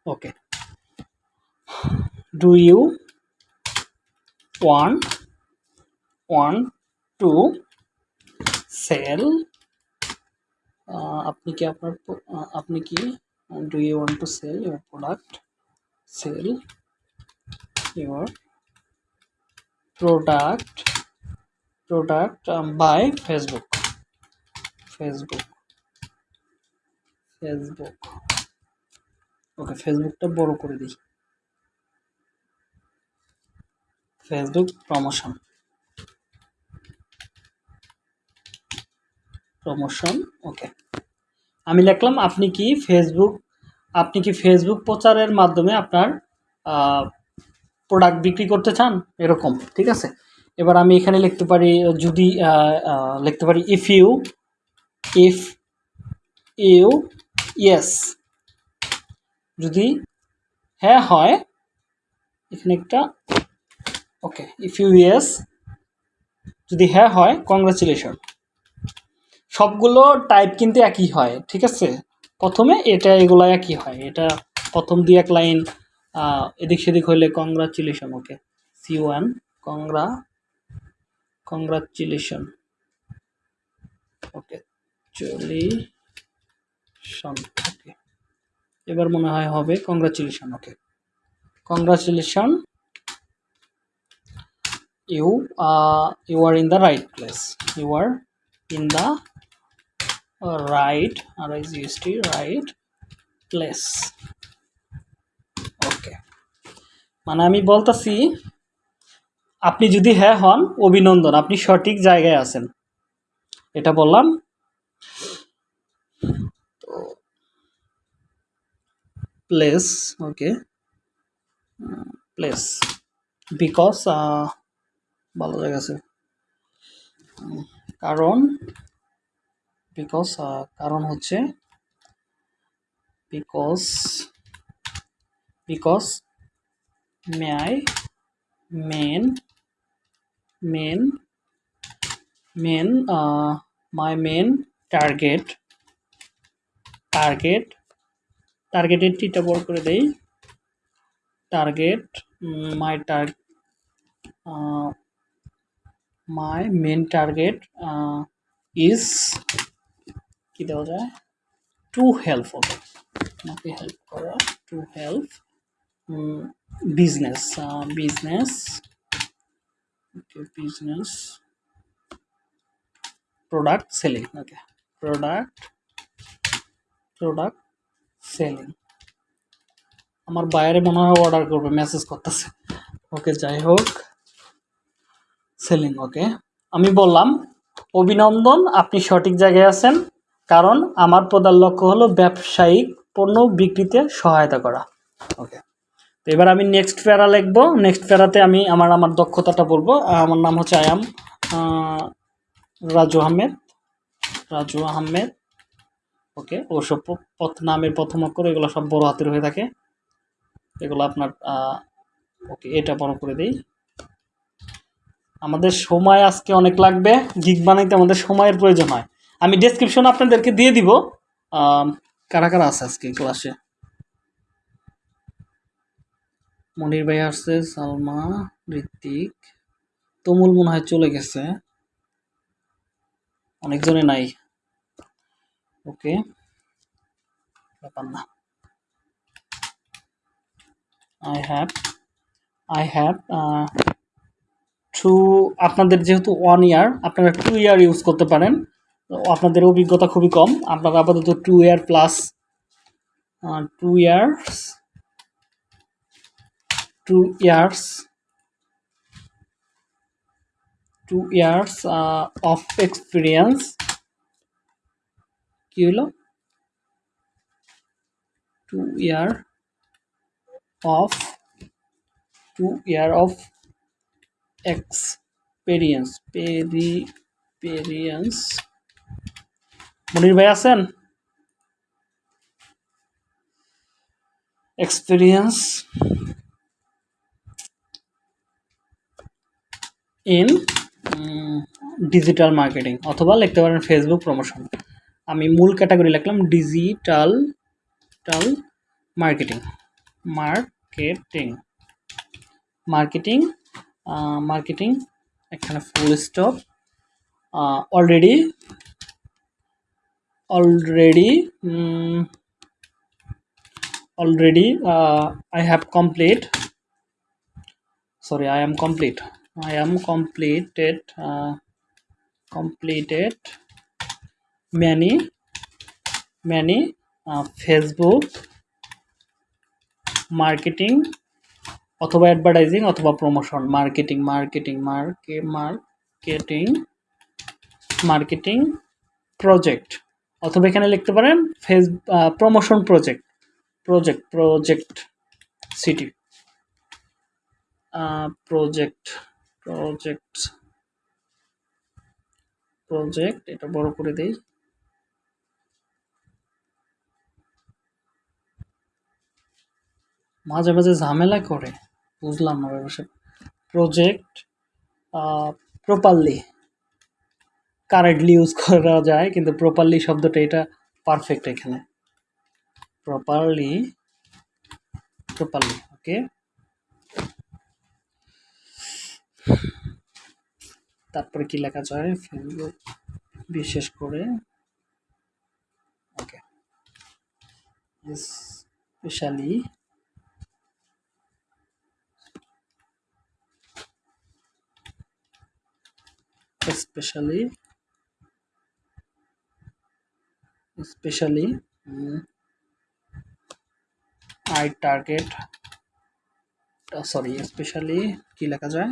Okay do you want want to sell আপনি কি আপনার আপনি কি do you want to sell your product sell your product product by Facebook Facebook Facebook okay ফেসবুকটা বড় করে দিই। Facebook promotion. Promotion, okay. আমি লিখলাম, আপনি কি ফেসবুক, আপনি কি ফেসবুক প্রচারের মাধ্যমে আপনার প্রোডাক্ট বিক্রি করতে চান? এরকম, ঠিক আছে? এবার আমি এখানে লিখতে পারি, যদি লিখতে পারি if you if you yes যদি হ্যাঁ হয়, এখানে একটা ওকে ইফ ইউ ইয়েস যদি হ্যাঁ হয় কংগ্রাচুলেশন সবগুলো টাইপ কিন্তু একই হয়, ঠিক আছে? প্রথমে এটা, এগুলো একই হয়। এটা প্রথম দুই এক লাইন এদিক সেদিক হইলে congratulation okay C one congratulation congratulation okay চলিশন okay এবার মনে হয় হবে congratulation okay congratulation you you are in the right place you are in the right R I G S T right place okay মানে আমি বলতেছি, আপনি যদি হ্যাঁ হন, অভিনন্দন, আপনি সঠিক জায়গায় আছেন। এটা বললাম। তো প্লেস ওকে প্লেস বিকজ ভালো জায়গা আছে। কারণ বিকজ কারণ হচ্ছে because because may I main main main my main target target টার্গেটের টিটা বড় করে দেই। টার্গেট মাই টার মাই মেন টার্গেট ইজ কি দেওয়া যায়? টু হেল্প ওকে আমাকে হেল্প করা to help business business business product selling okay product product selling আমার বাইরে মনে হয় অর্ডার করবে মেসেজ করতেছে। ওকে যাই হোক। সেলিং ওকে আমি বললাম, অভিনন্দন, আপনি সঠিক জায়গায় আছেন, কারণ আমার প্রধান লক্ষ্য হলো ব্যবসায়িক পণ্য বিক্রিতে সহায়তা করা ওকে তো এবার আমি নেক্সট প্যারা লিখব। নেক্সট প্যারাতে আমি আমার আমার দক্ষতাটা বলব। আমার নাম হচ্ছে আয়াম রাজু আহমেদ। রাজু আহমেদ ওকে ওসব পথ, নামের প্রথম অক্ষর, এগুলো সব বড় হাতের হয়ে থাকে। এগুলো আপনার ওকে এটা বড় করে দেই। আমাদের সময় আজকে অনেক লাগবে। গিগ বানাইতে আমাদের সময়ের প্রয়োজন হয়। আমি ডেসক্রিপশন আপনাদেরকে দিয়ে দিব। কারা কারা আছে আজকে ক্লাসে মনির ভাই আসছে, সালমা, ঋত্বিক। তুমুল মনে হয় চলে গেছে। অনেকজনে নাই। ওকে। ব্যাপার না। I have I have to আপনাদের যেহেতু ওয়ান ইয়ার আপনারা টু ইয়ার ইউজ করতে পারেন। আপনাদের অভিজ্ঞতা খুবই কম। আপনারা আপাতত two year plus two years two years two years of experience কি হলো? Two year of two year of experience experience Monir ভাই আছেন? এক্সপিরিয়েন্স ইন ডিজিটাল মার্কেটিং অথবা লিখতে পারেন ফেসবুক প্রমোশন আমি মূল ক্যাটাগরি লিখলাম ডিজিটাল টাল marketing marketing marketing মার্কেটিং এখানে full stop already already mm, already uh, i have complete sorry i am complete i am completed uh, completed many many uh, facebook marketing অথবা advertising অথবা promotion marketing marketing মার্কে marketing marketing project অথবা এখানে লিখতে পারেন face promotion project project project city project project project এটা বড় করে দেই। মাঝে মাঝে ঝামেলা করে। বুঝলাম না ব্যবসা প্রজেক্ট প্রপারলি কারেন্টলি ইউজ করা যায়, কিন্তু প্রপারলি শব্দটা এটা পারফেক্ট এখানে। প্রপারলি প্রপারলি ওকে তারপরে কি লেখা যায়? ফেসবুক বিশেষ করে okay specially especially especially mm, I target uh, sorry especially কি লেখা যায়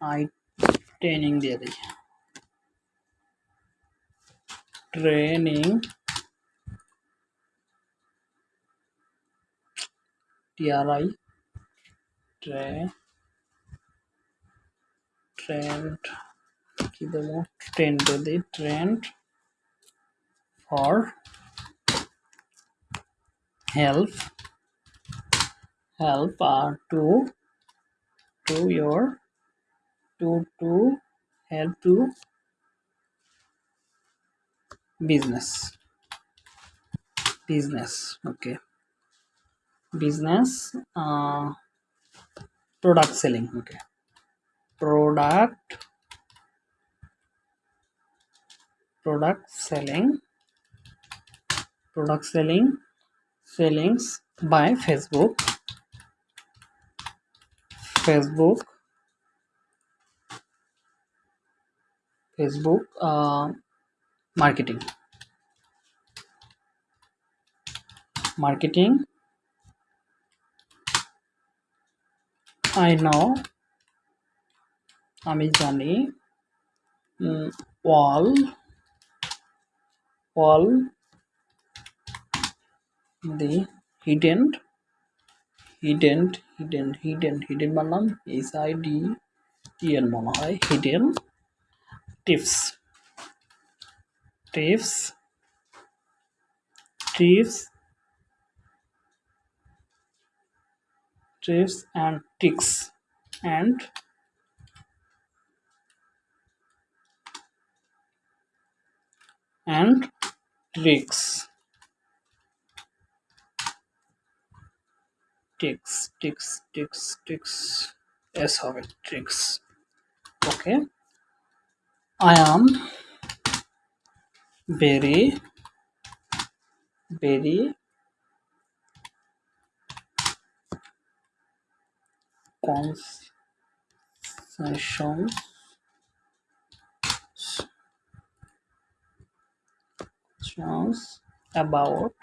আই ট্রেনিং দিয়ে দিই ট্রেনিং টিআরআই ট্রে ট্রেন্ড কি দেবো ট্রেন্ড দিয়ে দিই trend for help help uh, to to your to to help to business business okay business uh, product selling okay product product selling product selling sellings by facebook facebook facebook uh, marketing. Marketing. I know আমি জানি wall wall, the hidden hidden hidden hidden hidden বানাম H I D T N মনে হয় hidden tips tips tips tips and tricks and and tricks tricks tricks tricks tricks yes how it tricks okay. I am very very conscious songs about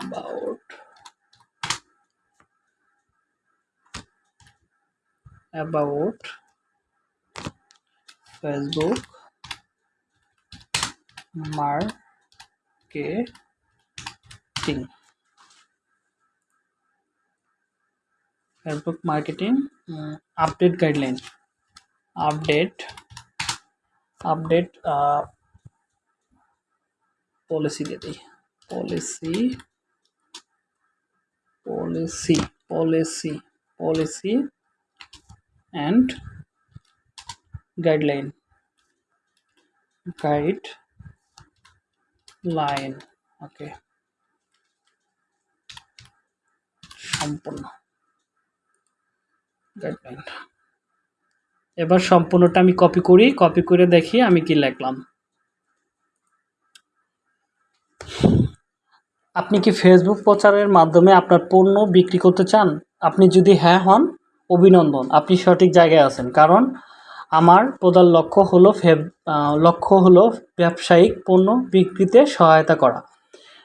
about about Facebook marketing. Facebook marketing uh, update guideline. Update update uh, policy দিয়ে দিই policy policy policy policy and guideline guideline ওকে সম্পূর্ণ guideline এবার সম্পূর্ণটা আমি copy করি copy করে দেখি আমি কি লিখলাম আপনি কি ফেসবুক প্রচারের মাধ্যমে আপনার পণ্য বিক্রি করতে চান? আপনি যদি হ্যাঁ হন, অভিনন্দন। আপনি সঠিক জায়গায় আছেন। কারণ আমার প্রধান লক্ষ্য হলো লক্ষ্য হলো ব্যবসায়িক পণ্য বিক্রিতে সহায়তা করা।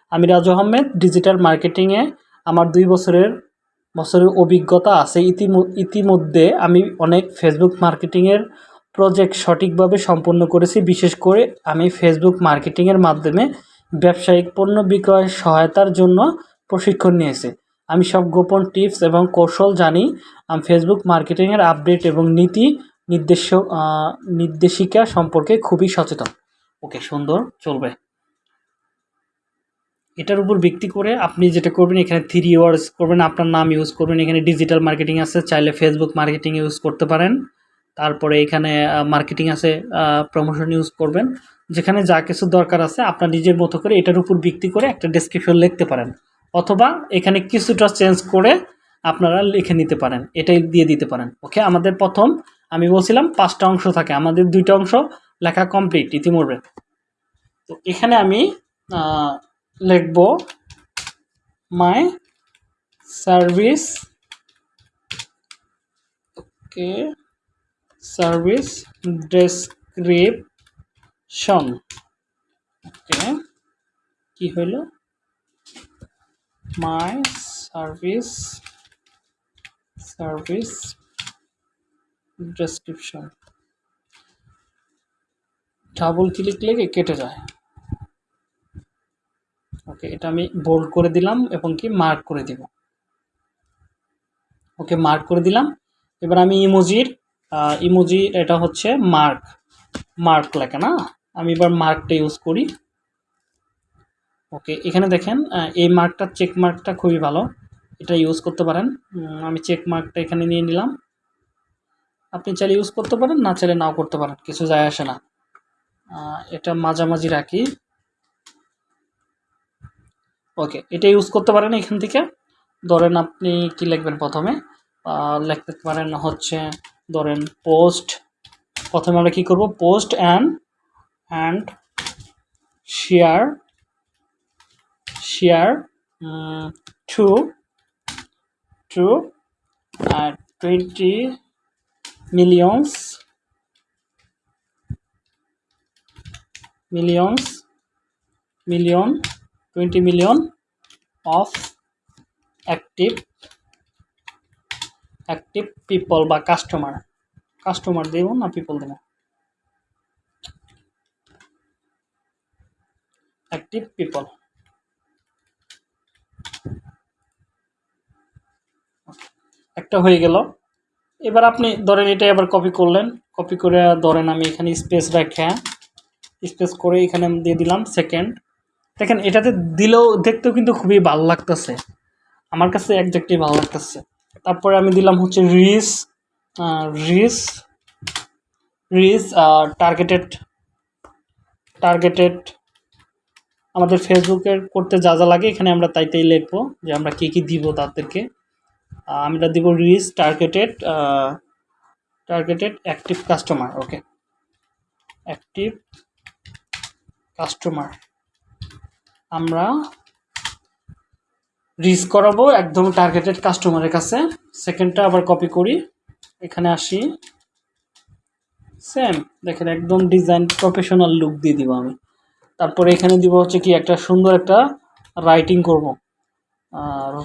আমি রাজু আহমেদ, ডিজিটাল মার্কেটিংয়ে আমার দুই বছরের বছরের অভিজ্ঞতা আছে। ইতিম- ইতিমধ্যে আমি অনেক ফেসবুক মার্কেটিংয়ের প্রজেক্ট সঠিকভাবে সম্পন্ন করেছি। বিশেষ করে আমি ফেসবুক মার্কেটিংয়ের মাধ্যমে ব্যবসায়িক পণ্য বিক্রয়ের সহায়তার জন্য প্রশিক্ষণ নিয়েছি। আমি সব গোপন টিপস এবং কৌশল জানি। আমি ফেসবুক মার্কেটিংয়ের আপডেট এবং নীতি নির্দেশ নির্দেশিকা সম্পর্কে খুবই সচেতন। ওকে, সুন্দর, চলবে। এটার উপর ভিত্তি করে আপনি যেটা করবেন, এখানে থ্রি ওয়ার্ডস করবেন, আপনার নাম ইউজ করবেন, এখানে ডিজিটাল মার্কেটিং আছে, চাইলে ফেসবুক মার্কেটিং ইউজ করতে পারেন। তারপরে এখানে মার্কেটিং আছে প্রমোশন ইউজ করবেন। যেখানে যা কিছু দরকার আছে আপনার নিজের মতো করে এটার উপর ভিত্তি করে একটা ডেসক্রিপশন লিখতে পারেন। অথবা এখানে কিছুটা চেঞ্জ করে আপনারা লিখে নিতে পারেন, এটাই দিয়ে দিতে পারেন। ওকে আমাদের প্রথম, আমি বলছিলাম পাঁচটা অংশ থাকে, আমাদের দুইটা অংশ লেখা কমপ্লিট ইতিমধ্যে। তো এখানে আমি লিখব my service okay service description okay কি হইল my service service description double click লেগে কেটে যায়। ওকে এটা আমি বোল্ড করে দিলাম এবং কি মার্ক করে দিব। ওকে মার্ক করে দিলাম। এবার আমি ইমোজির ইমোজি এটা হচ্ছে মার্ক মার্ক লেখা না? আমি এবার মার্কটা ইউজ করি। ওকে এখানে দেখেন এই মার্কটা চেক মার্কটা খুবই ভালো। এটা ইউজ করতে পারেন। আমি চেক মার্কটা এখানে নিয়ে নিলাম। আপনি চাইলে ইউজ করতে পারেন, না চাইলে নাও করতে পারেন, কিছু যায় আসে না। এটা মাঝামাঝি রাখি। ওকে এটা ইউজ করতে পারেন এখান থেকে। ধরেন আপনি কি লিখবেন প্রথমে? লিখতে পারেন হচ্ছে, ধরেন পোস্ট প্রথমে আমরা কি করব? Post and and share share to to twenty millions millions million twenty million of active active people বা কাস্টমার কাস্টমার দেব না পিপল দেব? অ্যাক্টিভ পিপল একটা হয়ে গেল। এবার আপনি ধরেন এটা আবার কপি করলেন। কপি করে ধরেন আমি এখানে স্পেস রেখে স্পেস করে এখানে আমি দিয়ে দিলাম সেকেন্ড দেখেন এটাতে দিলেও দেখতেও কিন্তু খুবই ভালো লাগতেছে। আমার কাছে একজাক্টলি ভালো লাগতেছে। তারপরে আমি দিলাম হচ্ছে রিস রিস রিস টার্গেটেড টার্গেটেড আমাদের ফেসবুকের করতে যা যা লাগে, এখানে আমরা তাই তাই লিখব যে আমরা কী কী দিব তাদেরকে। আমরা দিব reach targeted targeted active customer okay active customer আমরা রিচ করাবো একদম টার্গেটেড কাস্টমারের কাছে। সেকেন্ডটা আবার কপি করি। এখানে আসি। সেম দেখেন একদম ডিজাইন প্রফেশনাল লুক দিয়ে দিব আমি। তারপরে এখানে দিব হচ্ছে কি একটা সুন্দর একটা রাইটিং করব।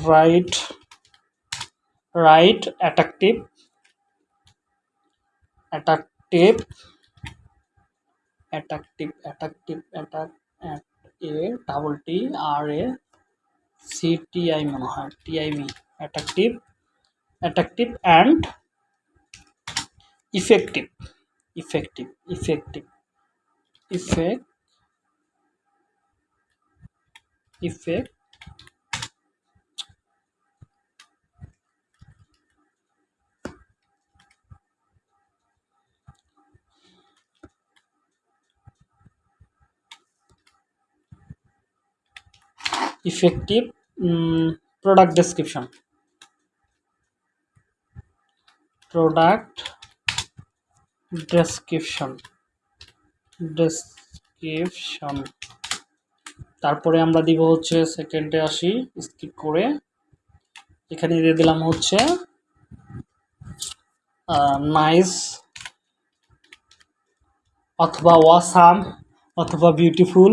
Right right attractive attractive attractive attractive attack A double T R A C T I মনে হয় T I V attractive attractive and effective effective effective effect effect effective um, product description product description description তারপরে আমরা দিব হচ্ছে সেকেন্ডে আসি skip করে। এখানে দিয়ে দিলাম হচ্ছে নাইস অথবা ওয়াসাম অথবা বিউটিফুল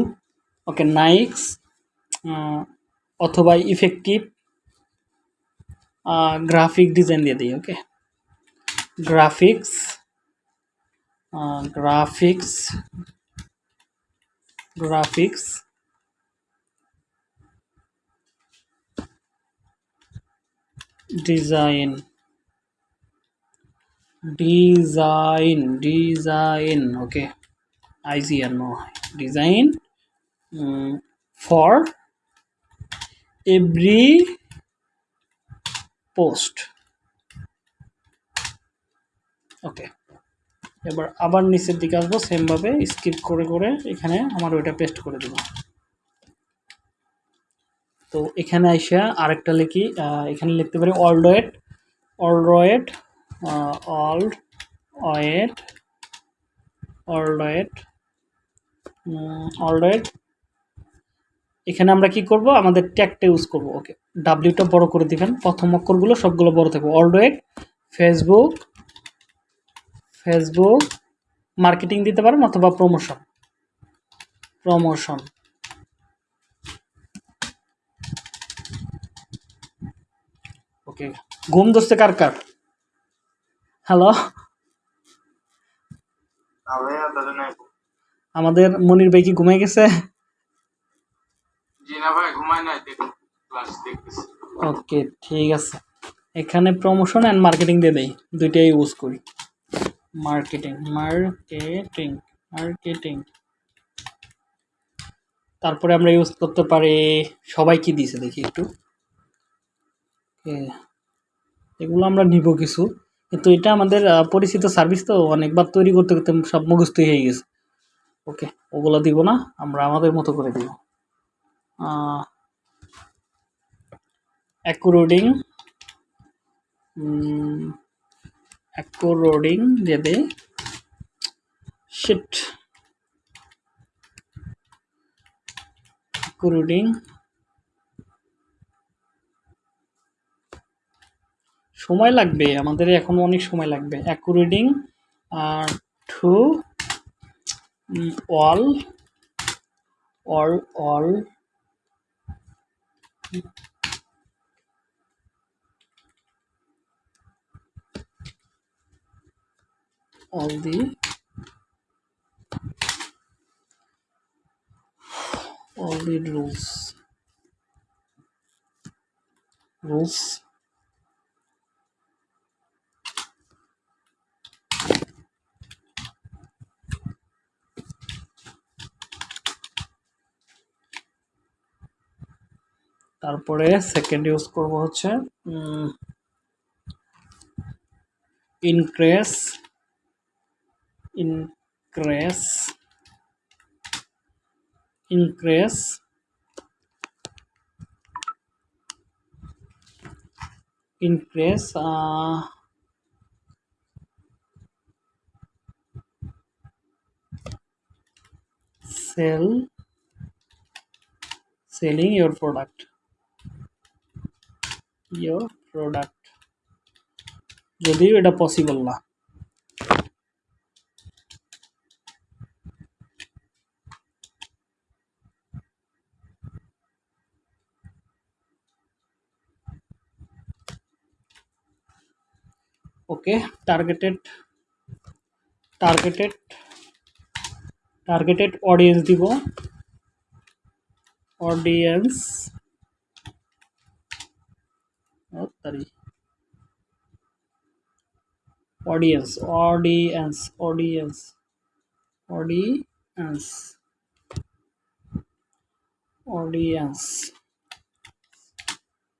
ওকে নাইস অথবা ইফেক্টিভ গ্রাফিক ডিজাইন দিয়ে দিই okay graphics graphics graphics design. Design design okay IGR no design for every post okay এবার আবার নিচের দিকে আসব সেমভাবে স্কিপ করে করে এখানে আমার ওইটা পেস্ট করে দেবো। তো এখানে আইসা আরেকটা লিখি এখানে লিখতে পারি অলডয়েড অলডয়েড অল্ড ওয়েট অলডয়েড অলডয়েড। এখানে আমরা কি করব? আমাদের ট্যাগটা ইউজ করব, ওকে। ডাব্লিউটা বড় করে দিবেন, প্রথম অক্ষরগুলো সবগুলো বড় থাকবে। অলডয়েড, ফেসবুক ফেসবুক, মার্কেটিং দিতে পারেন অথবা প্রমোশন। প্রমোশন। ঘুম দোস্তে কার কার? হ্যালো আমাদের মনির ভাই কি ঘুমাই গেছে? ওকে ঠিক আছে। এখানে প্রমোশন অ্যান্ড মার্কেটিং দিয়ে দেই। দুইটাই ইউজ করি। মার্কেটিং মার্কেটিং মার্কেটিং তারপরে আমরা ইউজ করতে পারি সবাই কি দিয়েছে দেখি একটু। এগুলো আমরা নিব কিছু। কিন্তু এটা আমাদের পরিচিত সার্ভিস তো অনেকবার তৈরি করতে করতে সব মুখস্থ হয়ে গেছে। ওকে ওগুলো দিব না, আমরা আমাদের মতো করে দিব। অ্যাকুরোডিং অ্যাকুরোডিং দিয়ে দে শিট অ্যাকুরোডিং সময় লাগবে আমাদের এখন অনেক সময় লাগবে। According to all all all all the all the rules rules তারপরে সেকেন্ড ইউজ করব হচ্ছে increase increase increase increase sell selling your product. Your product যদিও এটা পসিবল না। Okay targeted targeted targeted audience দিব। Audience audience audience audience audience audience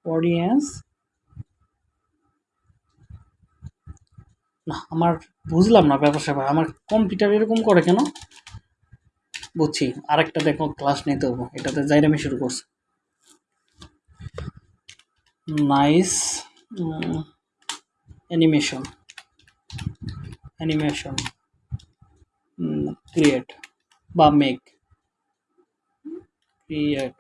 audience না, আমার বুঝলাম না ব্যাপার স্যাপার। আমার কম্পিউটার এরকম করে কেন? বুঝছি, আরেকটা দেখো ক্লাস নিতে হব। এটাতে জাইরামি শুরু করছে। নাইস অ্যানিমেশন অ্যানিমেশন ক্রিয়েট বা মেক ক্রিয়েট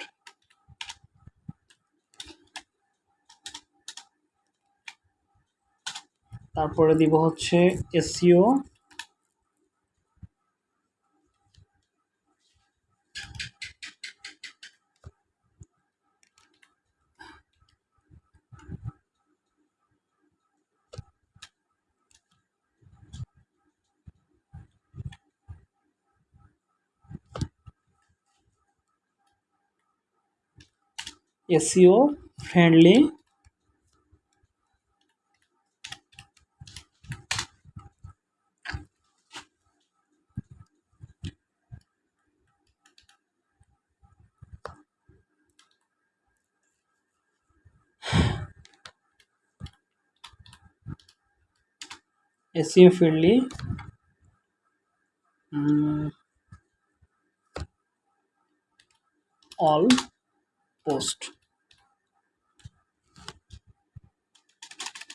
তারপরে দিব হচ্ছে SEO SEO friendly SEO friendly mm, all post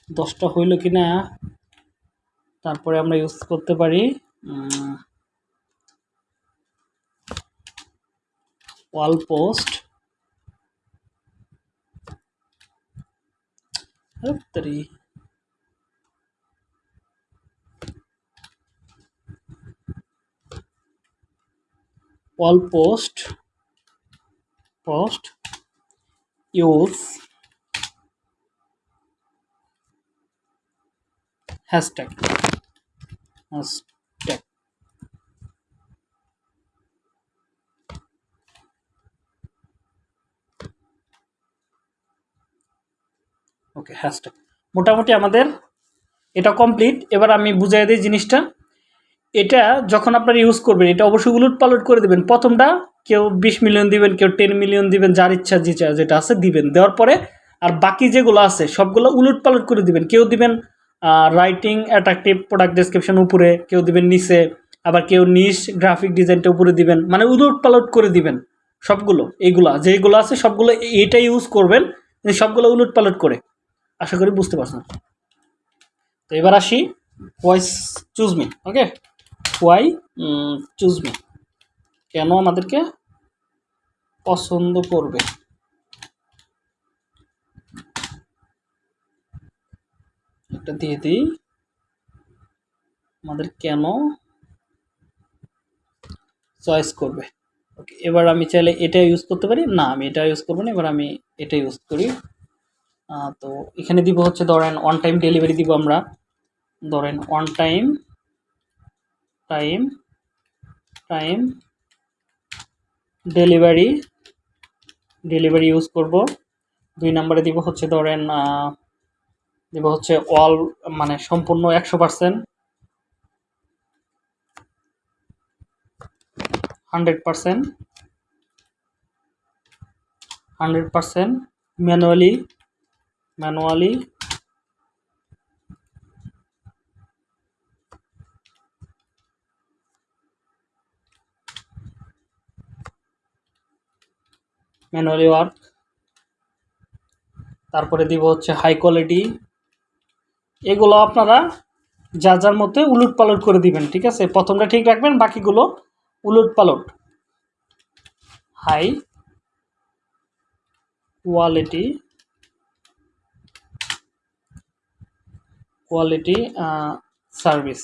দশটা হইল কি না তারপরে আমরা ইউজ করতে পারি wall post all post post, use. Hashtag hashtag okay, hashtag. মোটামুটি আমাদের এটা কমপ্লিট। এবার আমি বুঝাই দিই জিনিসটা। এটা যখন আপনারা ইউজ করবেন, এটা অবশ্যই উলট পালট করে দেবেন। প্রথমটা কেউ বিশ মিলিয়ন দিবেন, কেউ টেন মিলিয়ন দিবেন, যার ইচ্ছা যেটা যেটা আছে দিবেন। দেওয়ার পরে আর বাকি যেগুলো আছে, সবগুলো উলট পালট করে দিবেন। কেউ দিবেন রাইটিং অ্যাট্রাকটিভ প্রোডাক্ট ডেসক্রিপশন উপরে কেউ দিবেন নিচে, আবার কেউ নিশ গ্রাফিক ডিজাইনটা উপরে দিবেন মানে উলট পালট করে দিবেন সবগুলো, এইগুলা যেগুলো আছে সবগুলো এইটা ইউজ করবেন সবগুলো উলট পালট করে। আশা করি বুঝতে পারছেন। তো এবার আসি why's choose me okay why choose me কেন আমাদেরকে পছন্দ করবে? একটা দিয়ে দিই। আমাদের কেন চয়েস করবে? ওকে এবার আমি চাইলে এটা ইউজ করতে পারি? না, আমি এটা ইউজ করব না, এবার আমি এটা ইউজ করি। তো এখানে দিব হচ্ছে ধরেন অন টাইম ডেলিভারি দিব আমরা। ধরেন on time time time delivery delivery use করব। দুই নম্বরে দিব হচ্ছে ধরেন দিব হচ্ছে অল মানে সম্পূর্ণ একশো percent. Hundred percent. Hundred percent manually manually. Manually work. তারপরে দিব হচ্ছে হাই কোয়ালিটি। এগুলো আপনারা যা যার মধ্যে উলট পালট করে দিবেন, ঠিক আছে? প্রথমটা ঠিক রাখবেন, বাকিগুলো উলট পালট। হাই কোয়ালিটি কোয়ালিটি সার্ভিস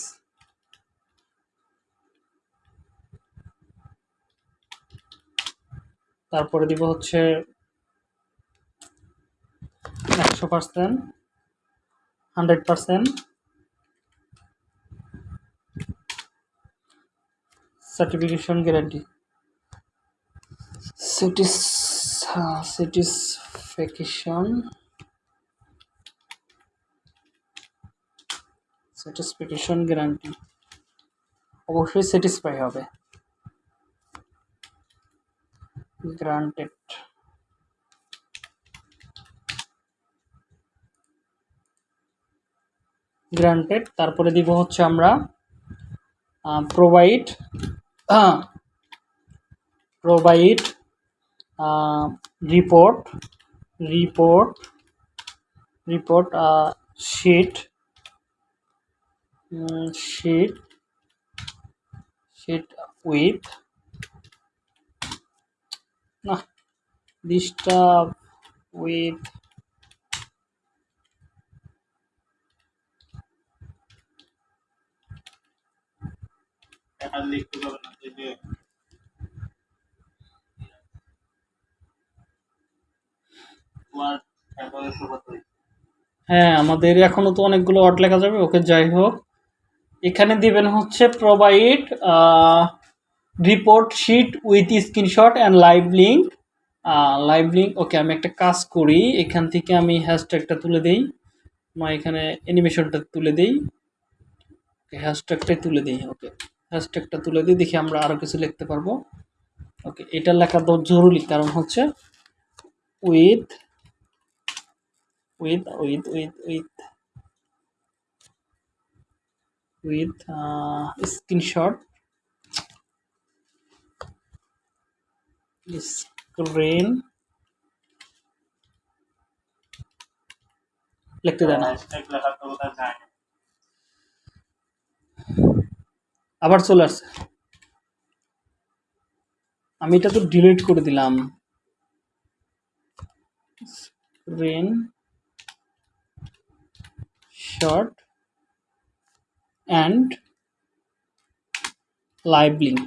তারপরে দিব হচ্ছে একশো percent hundred percent certification guarantee cities satisfaction satisfaction guarantee অবশ্যই স্যাটিসফাই হবে। গ্রান্টেড গ্রান্টেড তারপরে দিব হচ্ছে আমরা provide provide report report report sheet sheet sheet with না ডিস্টার্ব উইথ টাকা লিখতে পারবে না, এই যে। হ্যাঁ আমাদের এখনও তো অনেকগুলো ওয়ার্ড লেখা যাবে, ওকে যাই হোক। এখানে দিবেন হচ্ছে provide report sheet with screenshot and live link live link okay আমি একটা কাজ করি, এখান থেকে আমি হ্যাশট্যাগটা তুলে দিই। বা এখানে অ্যানিমেশনটা তুলে দিই। হ্যাশট্যাগটাই তুলে দিই ওকে হ্যাশট্যাগটা তুলে দিই দেখি আমরা আরও কিছু লিখতে পারব। ওকে এটা লেখা তো জরুরি কারণ হচ্ছে with with with with with uh, screenshot screen লিখতে দেয় না হ্যাশট্যাগ লেখা তো কোথায় যায় না আবার চলে আসছে। আমি এটা তো ডিলিট করে দিলাম। Screenshot and live link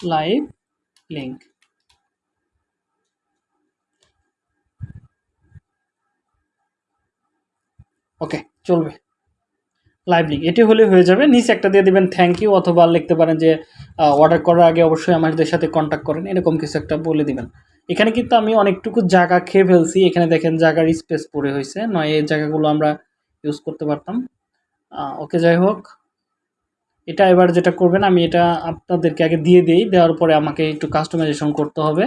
live link okay চলবে। লাইভ লিঙ্ক এটি হলে হয়ে যাবে, নিচে একটা দিয়ে দিবেন থ্যাংক ইউ অথবা লিখতে পারেন যে অর্ডার করার আগে অবশ্যই আমাদের সাথে কন্ট্যাক্ট করেন, এরকম কিছু একটা বলে দিবেন। এখানে কিন্তু আমি অনেকটুকু জায়গা খেয়ে ফেলছি। এখানে দেখেন জায়গার স্পেস পড়ে হয়েছে। নয়, এই জায়গাগুলো আমরা ইউজ করতে পারতাম। ওকে যাই হোক। এটা এবার যেটা করবেন, আমি এটা আপনাদেরকে আগে দিয়ে দিই। দেওয়ার পরে আমাকে একটু কাস্টমাইজেশন করতে হবে।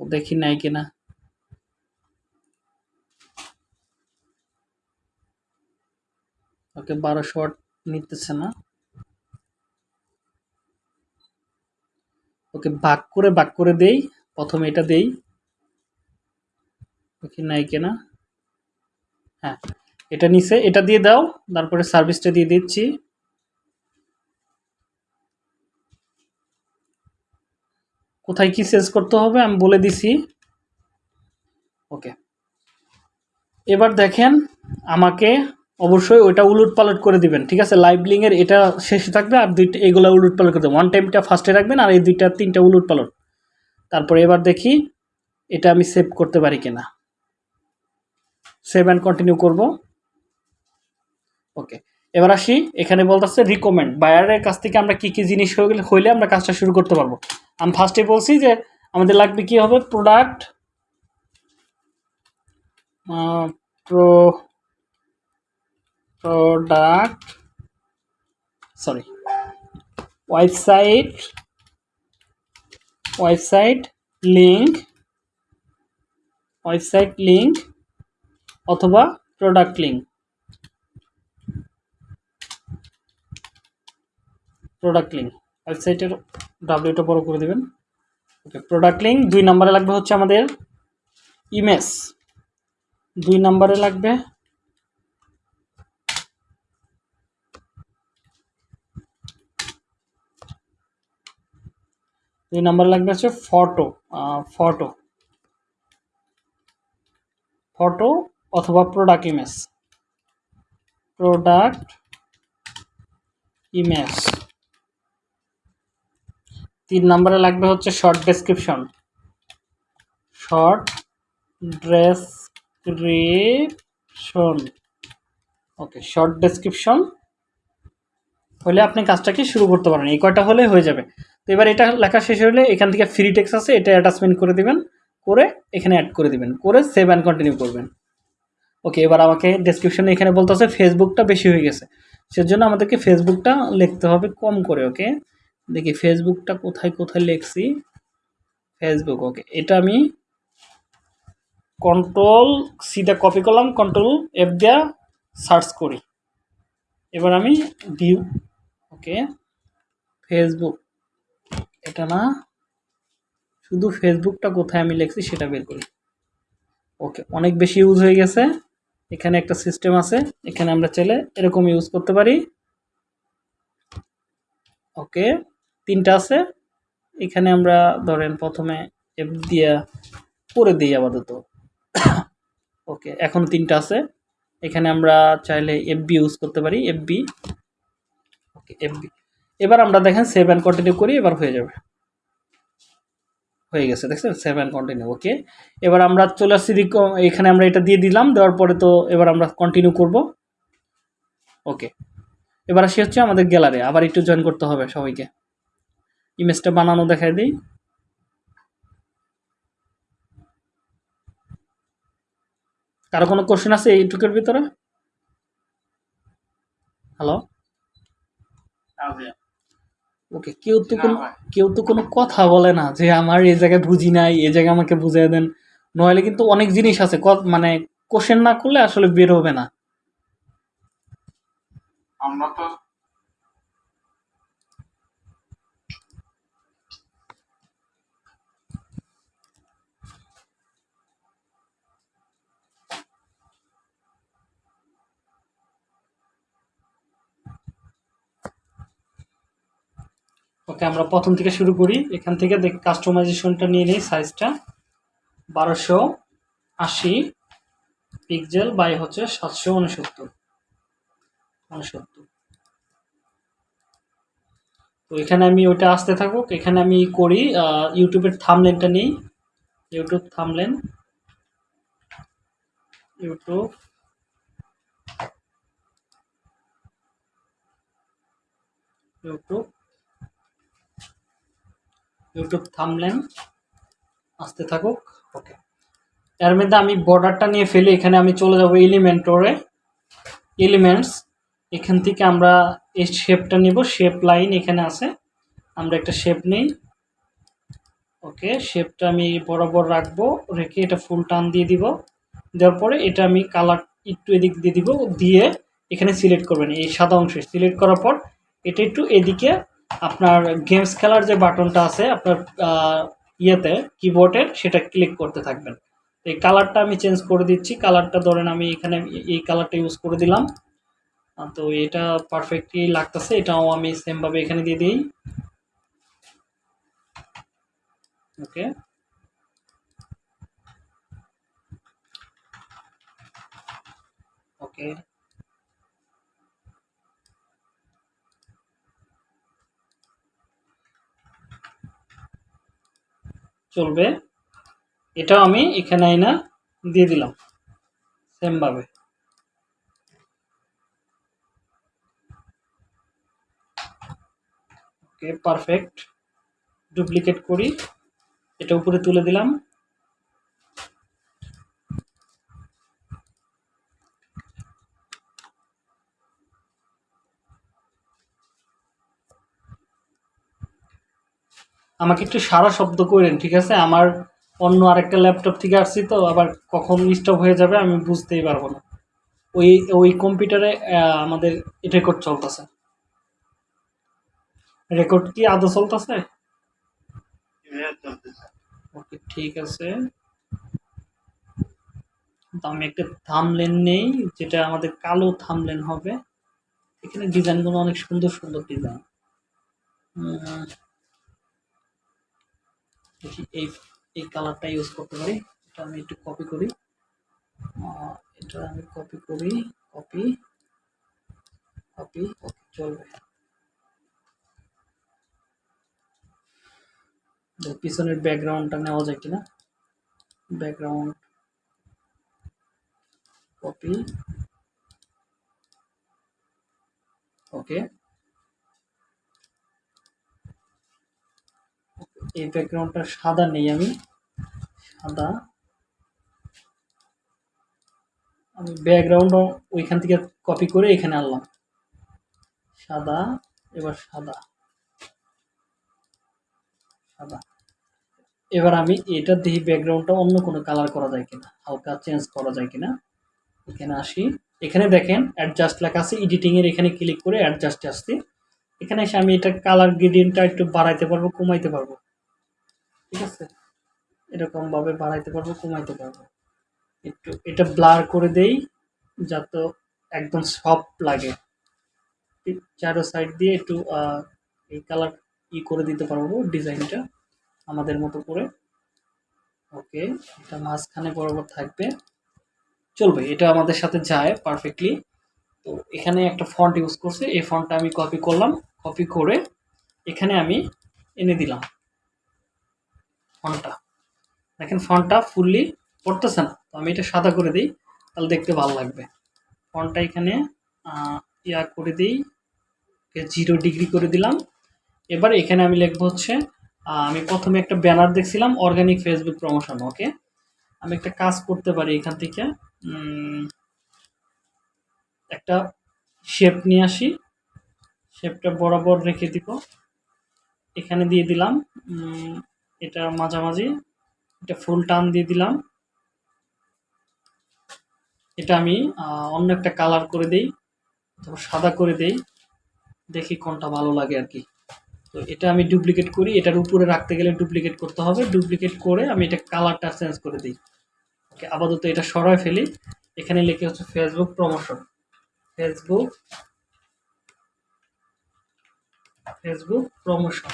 দেখি নাই কিনা। ওকে বারো শট নিতেছে না। ওকে ভাগ করে ভাগ করে দেই। প্রথমে এটা দেই। দেখি নাই কিনা? হ্যাঁ এটা নিচে এটা দিয়ে দাও। তারপরে সার্ভিসটা দিয়ে দিচ্ছি। কোথায় কি চেঞ্জ করতে হবে আমি বলে দিছি। ওকে, এবার দেখেন আমাকে অবশ্যই ওইটা উলট পালট করে দিবেন, ঠিক আছে? লাইভ লিঙ্কের এটা শেষে থাকবে আর দুইটা, এগুলো উলট পালট করে দেবেন ওয়ান টাইমটা ফার্স্টে রাখবেন আর এই দুইটা, তিনটা উলট পালট তারপরে এবার দেখি এটা আমি সেভ করতে পারি কিনা। সেভ অ্যান্ড কন্টিনিউ করব। ওকে এবার আসি। এখানে বলতেছে রিকমেন্ড বায়ারের কাছ থেকে আমরা কী কী জিনিস হইলে আমরা কাজটা শুরু করতে পারব। আমি ফার্স্টে বলছি যে আমাদের লাগবে কি হবে? Product pro product sorry website website link website link অথবা প্রোডাক্ট লিঙ্ক প্রোডাক্ট লিঙ্ক ওয়েবসাইটের ডাব্লিউটা বড় করে দেবেন। ওকে প্রোডাক্ট লিঙ্ক দুই নম্বরে লাগবে হচ্ছে আমাদের ইমেজ দুই নম্বরে লাগবে দুই নম্বরে লাগবে হচ্ছে ফটো ফটো ফটো অথবা প্রোডাক্ট ইমেজ প্রোডাক্ট ইমেজ তিন নম্বরে লাগবে হচ্ছে short description short description okay short description হলে আপনি কাজটাকে শুরু করতে পারেন? এই কয়টা হলে হয়ে যাবে? তো এবার এটা লেখা শেষ হলে এখান থেকে ফ্রি টেক্স আছে, এটা অ্যাটাচমেন্ট করে দেবেন, করে এখানে অ্যাড করে দিবেন, করে সেভ অ্যান্ড কন্টিনিউ করবেন। ওকে এবার আমাকে ডেসক্রিপশনে এখানে বলতে বলতেছে ফেসবুকটা বেশি হয়ে গেছে। সেজন্য আমাদেরকে ফেসবুকটা লিখতে হবে কম করে ওকে দেখি ফেসবুকটা কোথায় কোথায় লিখছি? ফেসবুক ওকে এটা আমি কন্ট্রোল সিধা কপি করলাম কন্ট্রোল এফ দেয়া সার্চ করি। এবার আমি ভিউ ওকে ফেসবুক এটা না, শুধু ফেসবুকটা কোথায় আমি লিখছি সেটা বের করি। ওকে, অনেক বেশি ইউজ হয়ে গেছে। এখানে একটা সিস্টেম আছে, এখানে আমরা চাইলে এরকম ইউজ করতে পারি। ওকে, তিনটা আছে। এখানে আমরা ধরেন প্রথমে এফ দিয়া করে দিই আপাতত। ওকে, এখন তিনটা আছে। এখানে আমরা চাইলে এফবি ইউজ করতে পারি এফবি ওকে এফবি এবার আমরা দেখেন সেভ অ্যান্ড কন্টিনিউ করি, এবার হয়ে যাবে। হয়ে গেছে, দেখছেন? সেভ অ্যান্ড কন্টিনিউ ওকে এবার আমরা চলে আসছি এখানে আমরা এটা দিয়ে দিলাম, দেওয়ার পরে তো এবার আমরা কন্টিনিউ করব। ওকে এবার আসি হচ্ছে আমাদের গ্যালারি আবার একটু জয়েন করতে হবে সবাইকে। ইমেজটা বানানো দেখাই দিই। কারও কোনো কোশ্চেন আছে এইটুকুর ভিতরে? হ্যালো ওকে কেউ তো কোনো কেউ তো কোনো কথা বলে না যে আমার এই জায়গায় বুঝি নাই এই জায়গায় আমাকে বুঝিয়ে দেন। নইলে কিন্তু অনেক জিনিস আছে মানে কোশ্চেন না করলে আসলে বের হবে না। আমরা তো ওকে, আমরা প্রথম থেকে শুরু করি। এখান থেকে দেখ কাস্টমাইজেশনটা নিয়ে নিই সাইজটা বারোশো আশি পিক্সেল বাই হচ্ছে সাতশো উনসত্তর। উনসত্তর। তো এখানে আমি ওইটা আসতে থাকুক। এখানে আমি করি ইউটিউবের থামলেনটা নিই। YouTube thumbnail YouTube YouTube YouTube thumbnail আসতে থাকুক ওকে এর মধ্যে আমি বর্ডারটা নিয়ে ফেলি, এখানে আমি চলে যাব এলিমেন্টরে এলিমেন্টস এখান থেকে আমরা এই শেপটা নিব শেপ লাইন এখানে আছে। আমরা একটা শেপ নেই। ওকে শেপটা আমি বরাবর রাখব, রেখে এটা ফুল টান দিয়ে দিব। দেওয়ার পরে এটা আমি কালার একটু এদিক দিয়ে দিব, দিয়ে এখানে সিলেক্ট করবেন, এই সাদা অংশে। সিলেক্ট করার পর এটা একটু এদিকে আপনার গেমস খেলার যে বাটনটা আছে, আপনার ইয়েতে কিবোর্ডের সেটা ক্লিক করতে থাকবেন। এই কালারটা আমি চেঞ্জ করে দিচ্ছি। কালারটা ধরেন আমি এখানে এই কালারটা ইউজ করে দিলাম। তো এটা পারফেক্টলি লাগতেছে। এটাও আমি সেমভাবে এখানে দিয়ে দিই। ওকে। ওকে। চলবে। এটাও আমি এখানে আইনা দিয়ে দিলাম, সেমভাবে। ওকে পারফেক্ট ডুপ্লিকেট করি। এটা উপরে তুলে দিলাম। আমাকে একটু সারা শব্দ করেন, ঠিক আছে? আমার অন্য আরেকটা ল্যাপটপ থেকে আসছি তো, আবার কখন স্টপ হয়ে যাবে আমি বুঝতেই পারব না। ওই ওই কম্পিউটারে আমাদের রেকর্ড চলতেছে। রেকর্ড কি আদৌ চলতেছে? ওকে ঠিক আছে। তো আমি একটা থামলেন নেই, যেটা আমাদের কালো থামলেন হবে। এখানে ডিজাইনগুলো অনেক সুন্দর সুন্দর ডিজাইন দেখি এই এই কালারটা ইউজ করতে পারি। এটা আমি একটু কপি করি। এটা আমি কপি করি কপি কপি ওকে চলবে। পিছনের ব্যাকগ্রাউন্ডটা নেওয়া যায় কিনা? ব্যাকগ্রাউন্ড কপি ওকে এই ব্যাকগ্রাউন্ডটা সাদা নেই আমি। সাদা। আমি ব্যাকগ্রাউন্ড ওইখান থেকে কপি করে এখানে আনলাম। সাদা, এবার সাদা। সাদা। এবার আমি এটা দেখি ব্যাকগ্রাউন্ডটা অন্য কোনো কালার করা যায় কিনা, হালকা চেঞ্জ করা যায় কিনা। এখানে আসি। এখানে দেখেন অ্যাডজাস্ট লেখা আছে এডিটিং এর এখানে ক্লিক করে অ্যাডজাস্ট আসছে। এখানে এসে আমি এটা কালার গ্রেডিয়েন্টটা একটু বাড়াইতে পারব, কমাইতে পারব। ঠিক আছে? এরকম ভাবে বাড়াইতে পারব, কমাইতে পারব। একটু এটা ব্লার করে দেই, যাতে একদম সফট লাগে। চারো সাইড দিয়ে একটু এই কালার ই করে দিতে পারব ডিজাইনটা আমাদের মতো করে। ওকে এটা মাঝখানে বরাবর থাকবে। চলবে, এটা আমাদের সাথে যায় পারফেক্টলি তো এখানে একটা ফন্ট ইউজ করছে, এই ফন্টটা আমি কপি করলাম। কপি করে এখানে আমি এনে দিলাম। ফন্টটা। দেখেন ফন্টটা ফুললি পড়তেছে না, তো আমি এটা সাদা করে দিই, তাহলে দেখতে ভালো লাগবে। ফন্টটা এখানে ইয়া করে দিই জিরো ডিগ্রি করে দিলাম। এবার এখানে আমি লিখব হচ্ছে আমি প্রথমে একটা ব্যানার দেখছিলাম অর্গানিক ফেসবুক প্রমোশন ওকে? আমি একটা কাজ করতে পারি এখান থেকে একটা শেপ নিয়ে আসি। শেপটা বরাবর রেখে দিব। এখানে দিয়ে দিলাম এটা মাঝামাঝি। এটা ফুল টান দিয়ে দিলাম। এটা আমি অন্য একটা কালার করে দেই তারপর সাদা করে দেই। দেখি কোনটা ভালো লাগে আর কি। তো এটা আমি ডুপ্লিকেট করি। এটার উপরে রাখতে গেলে ডুপ্লিকেট করতে হবে। ডুপ্লিকেট করে আমি এটা কালারটা চেঞ্জ করে দিই। ওকে, আপাতত এটা সরায় ফেলি। এখানে লিখে হচ্ছে Facebook promotion. Facebook Facebook promotion.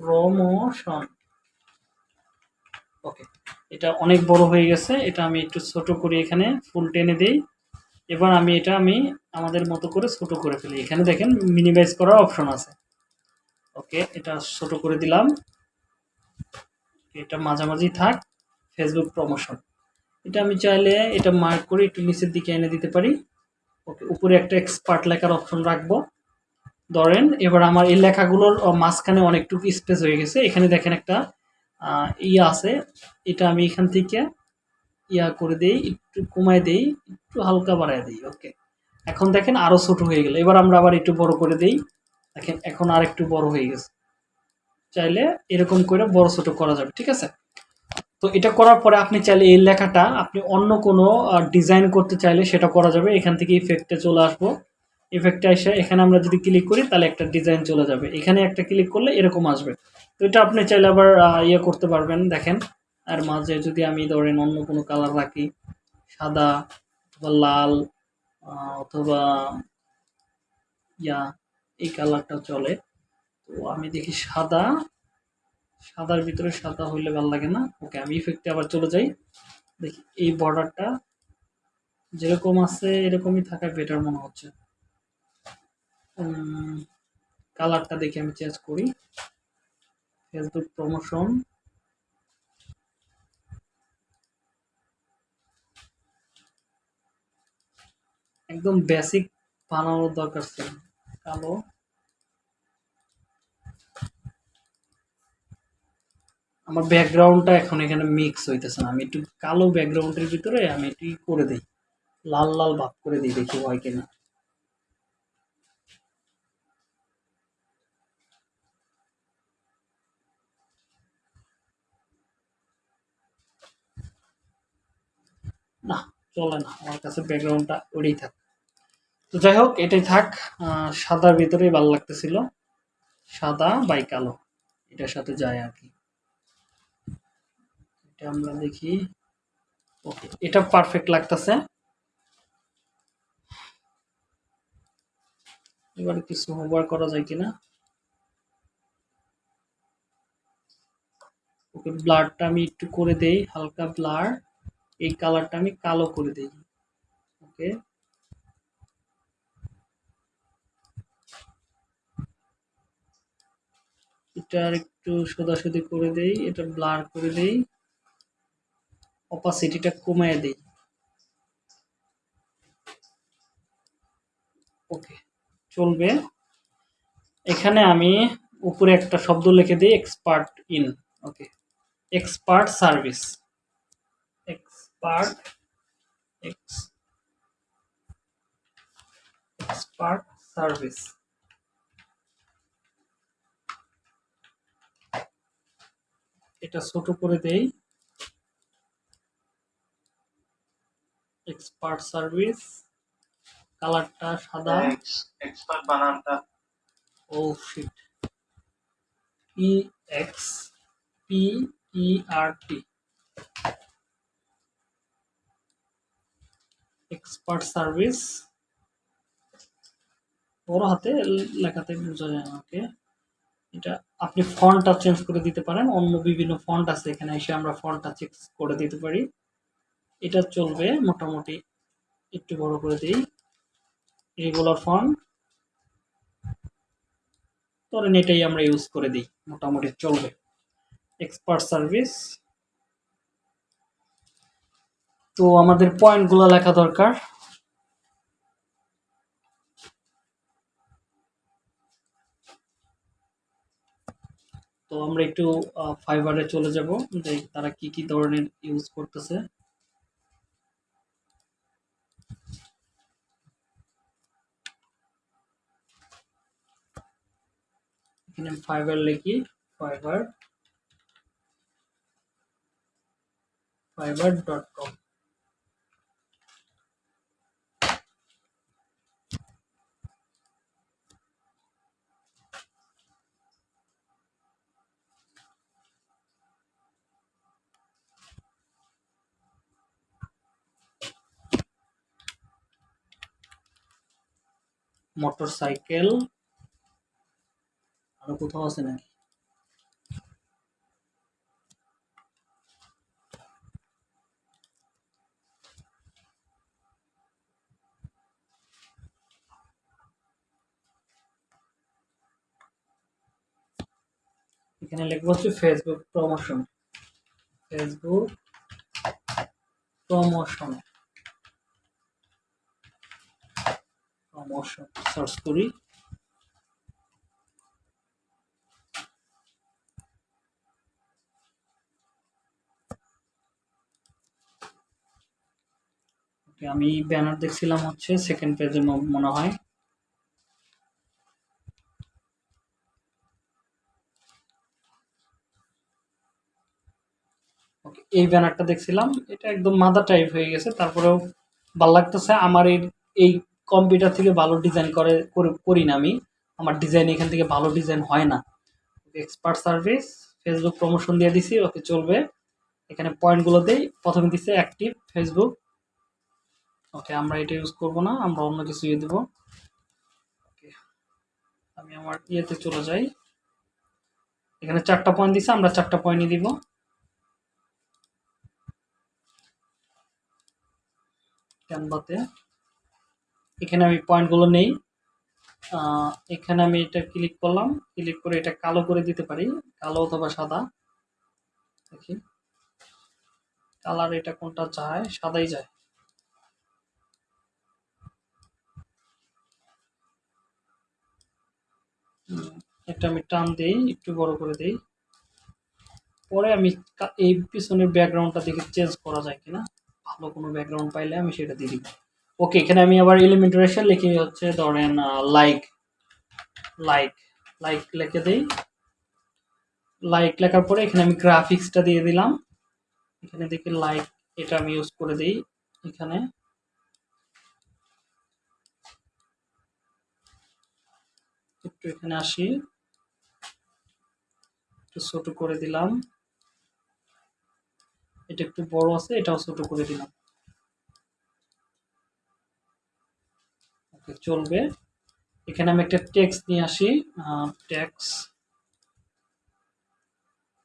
Promotion. Okay এটা অনেক বড় হয়ে গেছে। এটা আমি একটু ছোট করি এখানে, ফুল টেনে দিই। এবার আমি এটা আমি আমাদের মতো করে ছোট করে ফেলি। এখানে দেখেন মিনিমাইজ করার অপশন আছে। ওকে এটা ছোট করে দিলাম। এটা মাঝামাঝি থাক। ফেসবুক প্রমোশন এটা আমি চাইলে এটা মার্ক করে একটু নিচের দিকে এনে দিতে পারি। ওকে উপরে একটা এক্সপার্ট লেখার অপশন রাখব। ধরেন, এবার আমার এই লেখাগুলোর মাঝখানে অনেকটুকু স্পেস হয়ে গেছে। এখানে দেখেন একটা ইয়া আছে। এটা আমি এখান থেকে ইয়া করে দেই, একটু কমায় দেই, একটু হালকা বাড়ায় দিই ওকে এখন দেখেন আরও ছোট হয়ে গেল। এবার আমরা আবার একটু বড় করে দেই। দেখেন, এখন আর একটু বড় হয়ে গেছে। চাইলে এরকম করে বড় ছোট করা যাবে, ঠিক আছে? তো এটা করার পরে আপনি চাইলে এই লেখাটা, আপনি অন্য কোনো ডিজাইন করতে চাইলে সেটা করা যাবে। এখান থেকে ইফেক্টে চলে আসব। ইফেক্টে এসে এখানে আমরা যদি ক্লিক করি, তাহলে একটা ডিজাইন চলে যাবে। এখানে একটা ক্লিক করলে এরকম আসবে। তো এটা আপনি চাইলে আবার ইয়ে করতে পারবেন, দেখেন। আর মাঝে যদি আমি ধরেন অন্য কোনো কালার রাখি, সাদা অথবা লাল অথবা ইয়া, এই কালারটা চলে, তো আমি দেখি সাদা, সাদার ভিতরে সাদা হইলে ভালো লাগে না। ওকে, আমি ইফেক্টে আবার চলে যাই। দেখি, এই বর্ডারটা যেরকম আছে, এরকমই থাকা বেটার মনে হচ্ছে। কালারটা দেখে আমি চেঞ্জ করি। Facebook promotion. একদম বেসিক বানানোর দরকার ছিল। কালো। আমার ব্যাকগ্রাউন্ডটা এখন এখানে মিক্স হইতেছে না। আমি একটু কালো ব্যাকগ্রাউন্ডের ভিতরে আমি একটু করে দিই। লাল লাল ভাব করে দিই দেখি হয় কিনা। না, চলে না, আমার কাছে ব্যাকগ্রাউন্ডটা ওটাই থাক। তো যাই হোক, এটাই থাক সাদার ভিতরেই ভালো লাগতেছিল। সাদা বাই কালো, এটার সাথে যায় আর কি। এটা আমরা দেখি। ওকে এটা পারফেক্ট লাগতেছে। এবার কিছু হোমওয়ার্ক করা যায় কিনা? ওকে ব্লারটা আমি একটু করে দেই, হালকা ব্লার এই কালারটা আমি কালো করে দিই। ওকে এটার একটু সোদাসুদি করে দেই, এটা ব্লার করে দেই। অপাসিটিটা কমায় দেই। ওকে চলবে। এখানে আমি উপরে একটা শব্দ লিখে দিই expert in okay expert service expert x expert service এটা ছোট করে দেই। এক্সপার্ট সার্ভিস কালারটা সাদা। এক্সপার্ট বানানটা। ও shit E X P E R T expert service বড় হাতে লেখাতে বোঝা যায় না এটা আপনি ফন্টটা চেঞ্জ করে দিতে পারেন। অন্য বিভিন্ন ফন্ট আছে, এখানে এসে আমরা ফন্টটা চেঞ্জ করে দিতে পারি। এটা চলবে মোটামুটি একটু বড় করে দিই। রেগুলার ফন্ট ধরেন এটাই আমরা ইউজ করে দিই। মোটামুটি চলবে। এক্সপার্ট সার্ভিস তো আমাদের পয়েন্টগুলো লেখা দরকার। তো আমরা একটু ফাইবারে চলে যাব যে তারা কি কি ধরনের ইউজ করতেছে। এখানে ফাইবার লিখি Fiverr Fiverr dot com motorcycle. আরও কোথাও আছে নাকি? এখানে লিখব হচ্ছে Facebook promotion. Facebook promotion. Promotion search করি। আমি ব্যানার দেখছিলাম হচ্ছে সেকেন্ড পেজে মনে হয়। এই ব্যানারটা দেখছিলাম। এটা একদম মাদা টাইপ হয়ে গেছে, তারপরেও ভালো লাগতেছে। আমার এই এই কম্পিউটার থেকে ভালো ডিজাইন করে, করে- না আমি। আমার ডিজাইন এখান থেকে ভালো ডিজাইন হয় না। এক্সপার্ট সার্ভিস ফেসবুক প্রমোশন দিয়ে দিছি, ওকে চলবে। এখানে পয়েন্টগুলো দেই। প্রথমে দিচ্ছে অ্যাক্টিভ ফেসবুক ওকে, আমরা এটা ইউজ করব না, আমরা অন্য কিছু ইয়ে দেবো। ওকে, আমি আমার ইয়েতে চলে যাই। এখানে চারটা পয়েন্ট দিছে, আমরা চারটা পয়েন্টই দিব। ক্যানভাতে এখানে আমি পয়েন্টগুলো নেই। এখানে আমি এটা ক্লিক করলাম। ক্লিক করে এটা কালো করে দিতে পারি। কালো অথবা সাদা। দেখি। কালার এটা কোনটা যায়? সাদাই যায়। এটা আমি টান দিই, একটু বড় করে দিই। পরে আমি এই পিছনের ব্যাকগ্রাউন্ডটা দেখে চেঞ্জ করা যায় কিনা। ভালো কোনো ব্যাকগ্রাউন্ড পাইলে আমি সেটা দিয়ে দিব। ওকে এখানে আমি আবার এলিমেন্ট রেশে লিখে হচ্ছে, ধরেন লাইক লাইক লাইক লিখে দিই। লাইক লেখার পরে এখানে আমি গ্রাফিক্সটা দিয়ে দিলাম। এখানে দেখি লাইক এটা আমি ইউজ করে দিই এখানে। একটু এখানে আসি। একটু ছোট করে দিলাম। এটা একটু বড় আছে, এটাও ছোট করে দিলাম। চলবে। এখানে আমি একটা ট্যাক্স নিয়ে আসি ট্যাক্স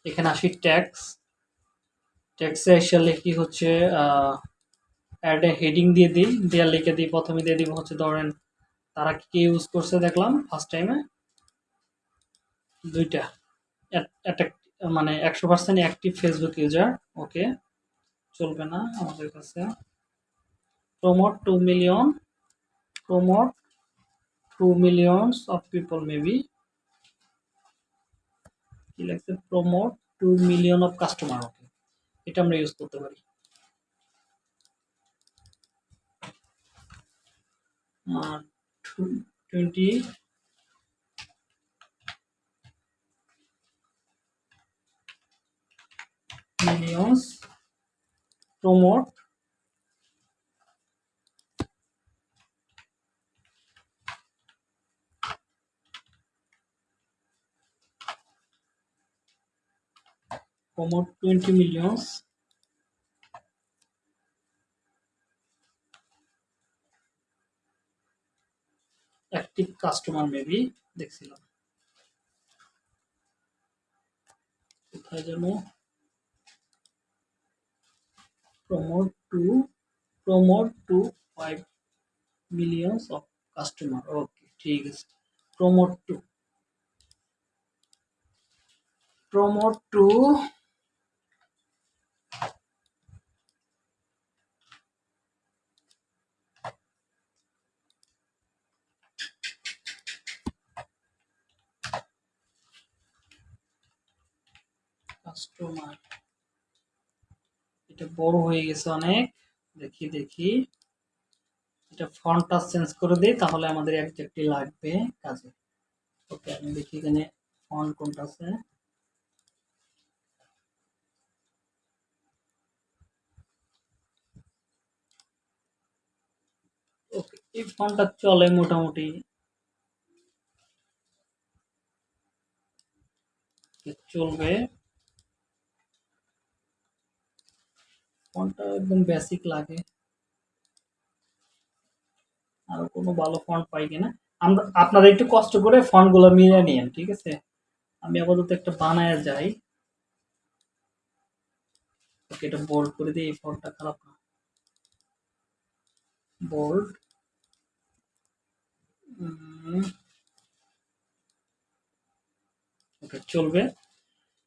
এখানে আসি ট্যাক্স ট্যাক্সে এসে লিখি হচ্ছে অ্যাড হেডিং দিয়ে দিই দেওয়ার লিখে দিই, প্রথমে দিয়ে দিব হচ্ছে ধরেন তারা কি কি ইউজ করছে দেখলাম ফার্স্ট টাইমে দুইটা। মানে একশো percent active Facebook user okay চলবে না আমাদের কাছে। Promote to million promote to millions of people maybe কি লাগছে promote to million of customer okay এটা আমরা ইউজ করতে পারি। আর twenty millions. Promote promote 20 millions active customer maybe দেখছিলাম কোথায় যেন promote to promote to 5 millions of customer okay ঠিক আছে promote to promote to customer এটা বড় হয়ে গেছে অনেক। দেখি দেখি। এটা ফন্টটা চেঞ্জ করে দিই, তাহলে আমাদের একজাক্টলি লাগবে কাজে। ওকে, আমি দেখি এখানে ফন্ট কোনটা আছে। ওকে, এই ফন্টটা চলে মোটামুটি। চলবে। ফন্টটা একদম বেসিক লাগে। আর কোনো ভালো ফন্ট পাই কিনা। আমরা, আপনারা একটু কষ্ট করে ফন্টগুলো মিলিয়ে নিয়েন, ঠিক আছে? আমি আপাতত একটা বানায় যাই। ওকে, এটা বোল্ড করে দিই, এই ফন্টটা খারাপ না। বোল্ড ওকে, চলবে।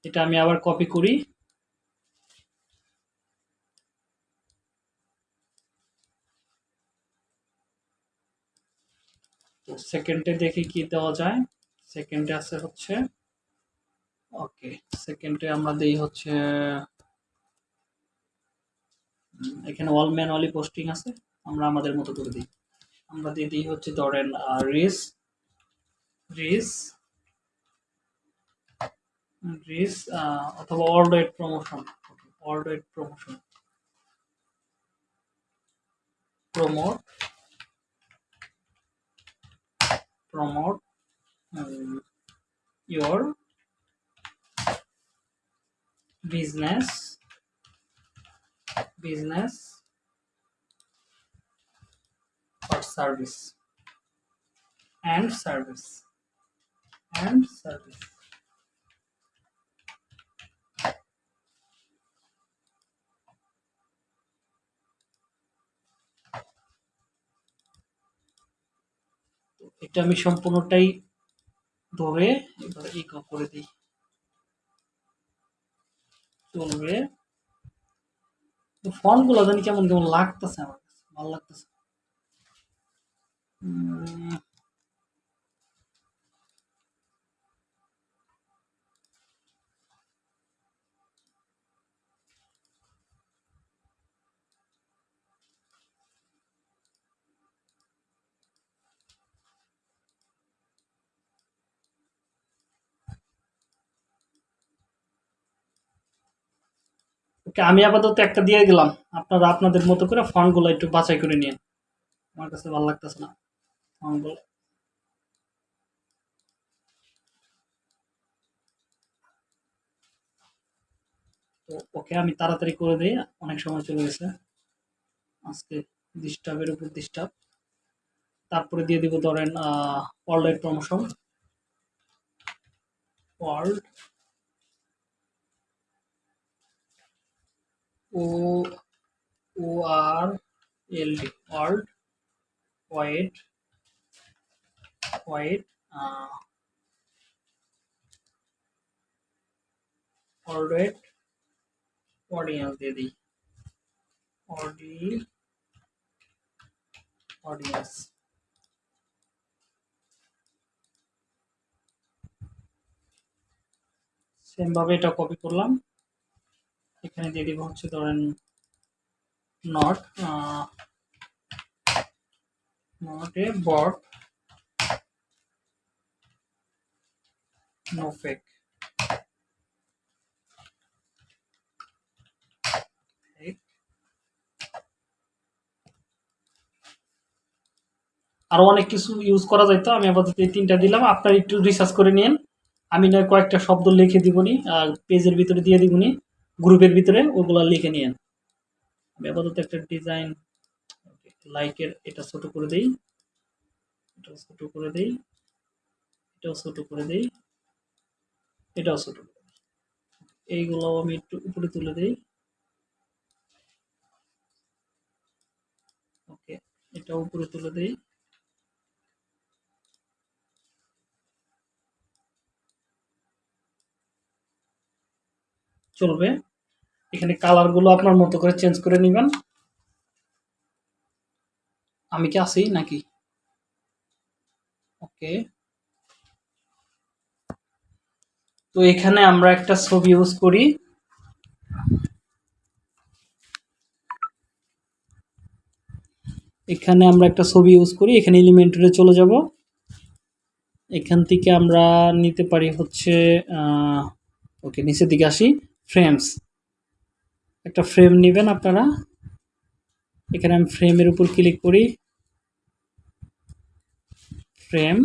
এটা আমি আবার কপি করি। তো সেকেন্ডে দেখি কি দেওয়া যায়। সেকেন্ডে আছে হচ্ছে, ওকে সেকেন্ডে আমরা দেই হচ্ছে এখানে অল ম্যানুয়ালি পোস্টিং আছে, আমরা আমাদের মতো করে দিই। আমরা দিয়ে দিই হচ্ছে ধরেন রিস রিস রিস অথবা world wide promotion world wide promotion promote promote um, your business business or service and service and service এটা আমি সম্পূর্ণটাই ধরে এবার এই করে দিই। চলবে তো জানি কেমন কেমন লাগতেছে আমার ভালো লাগতেছে। ওকে, আমি আপাতত একটা দিয়ে গেলাম আপনারা আপনাদের মতো করে ফন্টগুলো একটু বাছাই করে নিন আমার কাছে ভালো লাগতেছে না ফন্টগুলো তো ওকে আমি তাড়াতাড়ি করে দিই, অনেক সময় চলে গেছে। আজকে ডিস্টার্বের উপর ডিস্টার্ব তারপরে দিয়ে দিব ধরেন world promotion world O O R L D world wide wide forward audience দিয়ে দিই। অডি অডিয়েন্স সেম ভাবে এটা কপি করলাম। এখানে দিয়ে দিব হচ্ছে ধরেন not not a bot no fake আরও অনেক কিছু ইউজ করা যাইতো আমি আপাতত এই তিনটা দিলাম। আপনার একটু রিসার্চ করে নিন। আমি নয় কয়েকটা শব্দ লিখে দিবনি পেজের ভিতরে দিয়ে দিবনি। গ্রুপের ভিতরে ওগুলো লিখে নিয়েন। আমি আপাতত একটা ডিজাইন লাইকের এটা ছোট করে দেই। এটাও ছোট করে দেই। এটাও ছোট করে দেই। এটাও ছোট করে দেই। এইগুলো আমি একটু উপরে তুলে দেই। ওকে এটা উপরে তুলে দেই। চলবে। এখানে কালারগুলো আপনার মতো করে চেঞ্জ করে নেবেন। আমি কি আছি নাকি? ওকে তো এখানে আমরা একটা ছবি ইউজ করি। এখানে আমরা একটা ছবি ইউজ করি, এখানে এলিমেন্টরে চলে যাব। এখান থেকে আমরা নিতে পারি হচ্ছে ওকে নিচের দিকে আসি ফ্রেমস একটা ফ্রেম নেবেন আপনারা। এখানে আমি ফ্রেমের উপর ক্লিক করি। ফ্রেম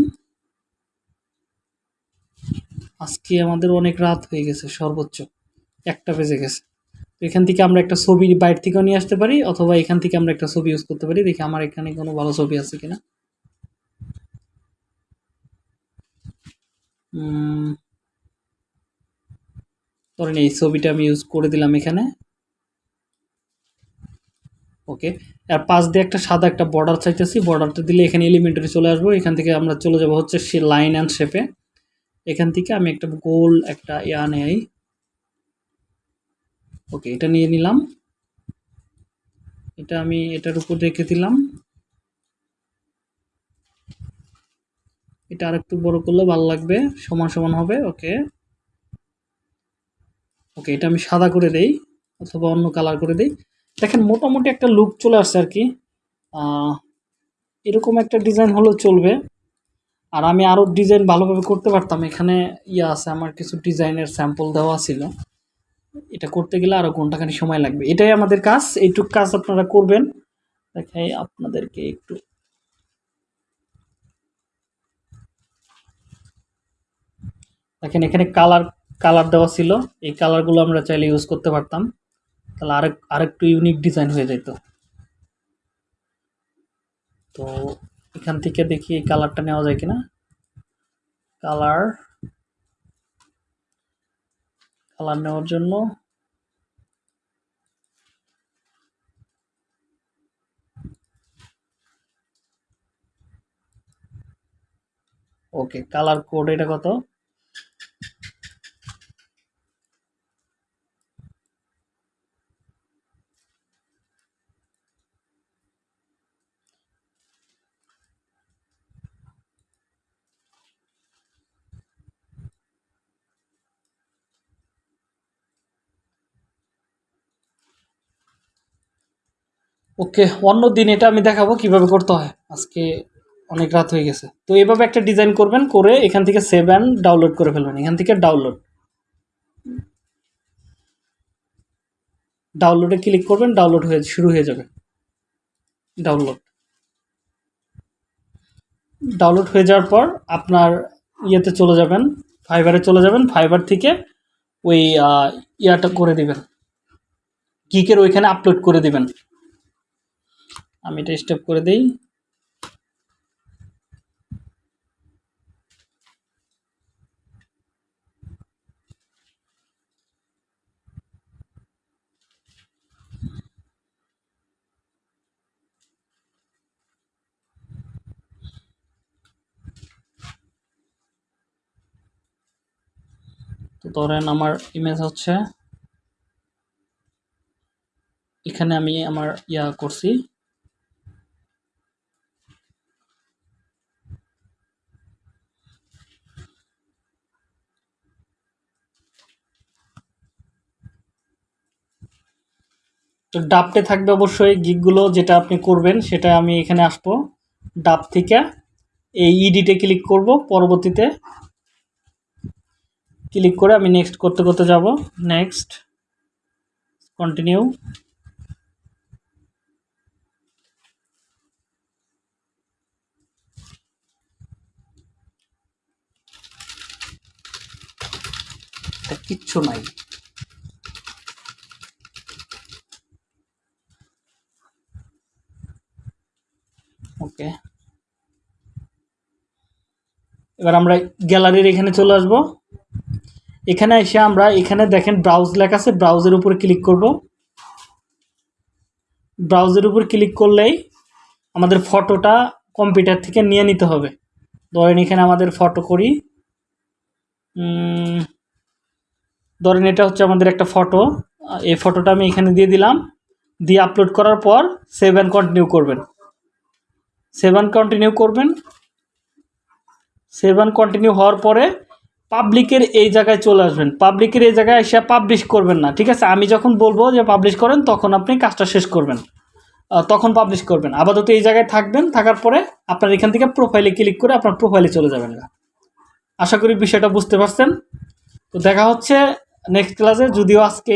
আজকে আমাদের অনেক রাত হয়ে গেছে, সর্বোচ্চ। একটা বেজে গেছে। এখান থেকে আমরা একটা ছবি বাইরে থেকেও নিয়ে আসতে পারি, অথবা এখান থেকে আমরা একটা ছবি ইউজ করতে পারি। দেখি আমার এখানে কোনো ভালো ছবি আছে কিনা। ধরেন এই ছবিটা আমি ইউজ করে দিলাম এখানে। ওকে আর পাশ দিয়ে একটা সাদা একটা বর্ডার চাইতেছি। বর্ডারটা দিলে এখানে এলিমেন্টারি চলে আসব। এখান থেকে আমরা চলে যাব হচ্ছে সে লাইন অ্যান্ড শেপে এখান থেকে আমি একটা গোল একটা ইয়া নেই। ওকে এটা নিয়ে নিলাম। এটা আমি এটার উপর রেখে দিলাম। এটা আরেকটু বড় করলে ভালো লাগবে। সমান সমান হবে। ওকে ওকে এটা আমি সাদা করে দেই। অথবা অন্য কালার করে দেই। দেখেন, মোটামুটি একটা লুক চলে আসছে আর কি। এরকম একটা ডিজাইন হলেও চলবে। আর আমি আরও ডিজাইন ভালোভাবে করতে পারতাম। এখানে ইয়ে আছে, আমার কিছু ডিজাইনের স্যাম্পল দেওয়া ছিল। এটা করতে গেলে আরও ঘন্টাখানি সময় লাগবে। এটাই আমাদের কাজ। এইটুক কাজ আপনারা করবেন। দেখাই আপনাদেরকে একটু। দেখেন, এখানে কালার কালার দেওয়া ছিল। এই কালারগুলো আমরা চাইলে ইউজ করতে পারতাম। তাহলে আরেক, আরেকটু ইউনিক ডিজাইন হয়ে যেত তো এখান থেকে দেখি এই কালারটা নেওয়া যায় কিনা। কালার কালার নেওয়ার জন্য ওকে কালার কোড এটা কত? ওকে, অন্য দিন এটা আমি দেখাবো কীভাবে করতে হয়। আজকে অনেক রাত হয়ে গেছে। তো এইভাবে একটা ডিজাইন করবেন, করে এখান থেকে সেভ অ্যান্ড ডাউনলোড করে ফেলবেন। এখান থেকে ডাউনলোড ডাউনলোডে ক্লিক করবেন ডাউনলোড হয়ে, শুরু হয়ে যাবে। ডাউনলোড ডাউনলোড হয়ে যাওয়ার পর আপনার ইয়েতে চলে যাবেন ফাইবারে চলে যাবেন ফাইবার থেকে ওই ইয়াটা করে দিবেন। কিকের ওইখানে আপলোড করে দিবেন। আমি এটা স্টেপ করে দেই। তো ধরেন আমার ইমেজ হচ্ছে। এখানে আমি আমার ইয়া করছি। তো ডাবটে থাকবে অবশ্যই গিকগুলো যেটা আপনি করবেন, সেটা আমি এখানে আসব। ডাব থেকে এই ইডিটে ক্লিক করব, পরবর্তীতে ক্লিক করে আমি নেক্সট করতে করতে যাব। নেক্সট কন্টিনিউ কিচ্ছু নাই। ওকে। এবার আমরা গ্যালারির এখানে চলে আসব। এখানে এসে আমরা, এখানে দেখেন ব্রাউজ লেখা আছে ব্রাউজের উপর ক্লিক করব। ব্রাউজের উপর ক্লিক করলেই আমাদের ফটোটা কম্পিউটার থেকে নিয়ে নিতে হবে। ধরেন এখানে আমাদের ফটো করি। ধরেন এটা হচ্ছে আমাদের একটা ফটো এই ফটোটা আমি এখানে দিয়ে দিলাম। দিয়ে আপলোড করার পর সেভ অ্যান্ড কন্টিনিউ করবেন। সেভ অ্যান্ড কন্টিনিউ করবেন। সেভ অ্যান্ড কন্টিনিউ হওয়ার পরে পাবলিকের এই জায়গায় চলে আসবেন। পাবলিকের এই জায়গায় এসে পাবলিশ করবেন না, ঠিক আছে? আমি যখন বলব যে পাবলিশ করেন, তখন আপনি কাজটা শেষ করবেন। তখন পাবলিশ করবেন। আপাতত এই জায়গায় থাকবেন, থাকার পরে আপনার এখান থেকে প্রোফাইলে ক্লিক করে আপনার প্রোফাইলে চলে যাবেন। না আশা করি বিষয়টা বুঝতে পারছেন। তো দেখা হচ্ছে নেক্সট ক্লাসে যদিও আজকে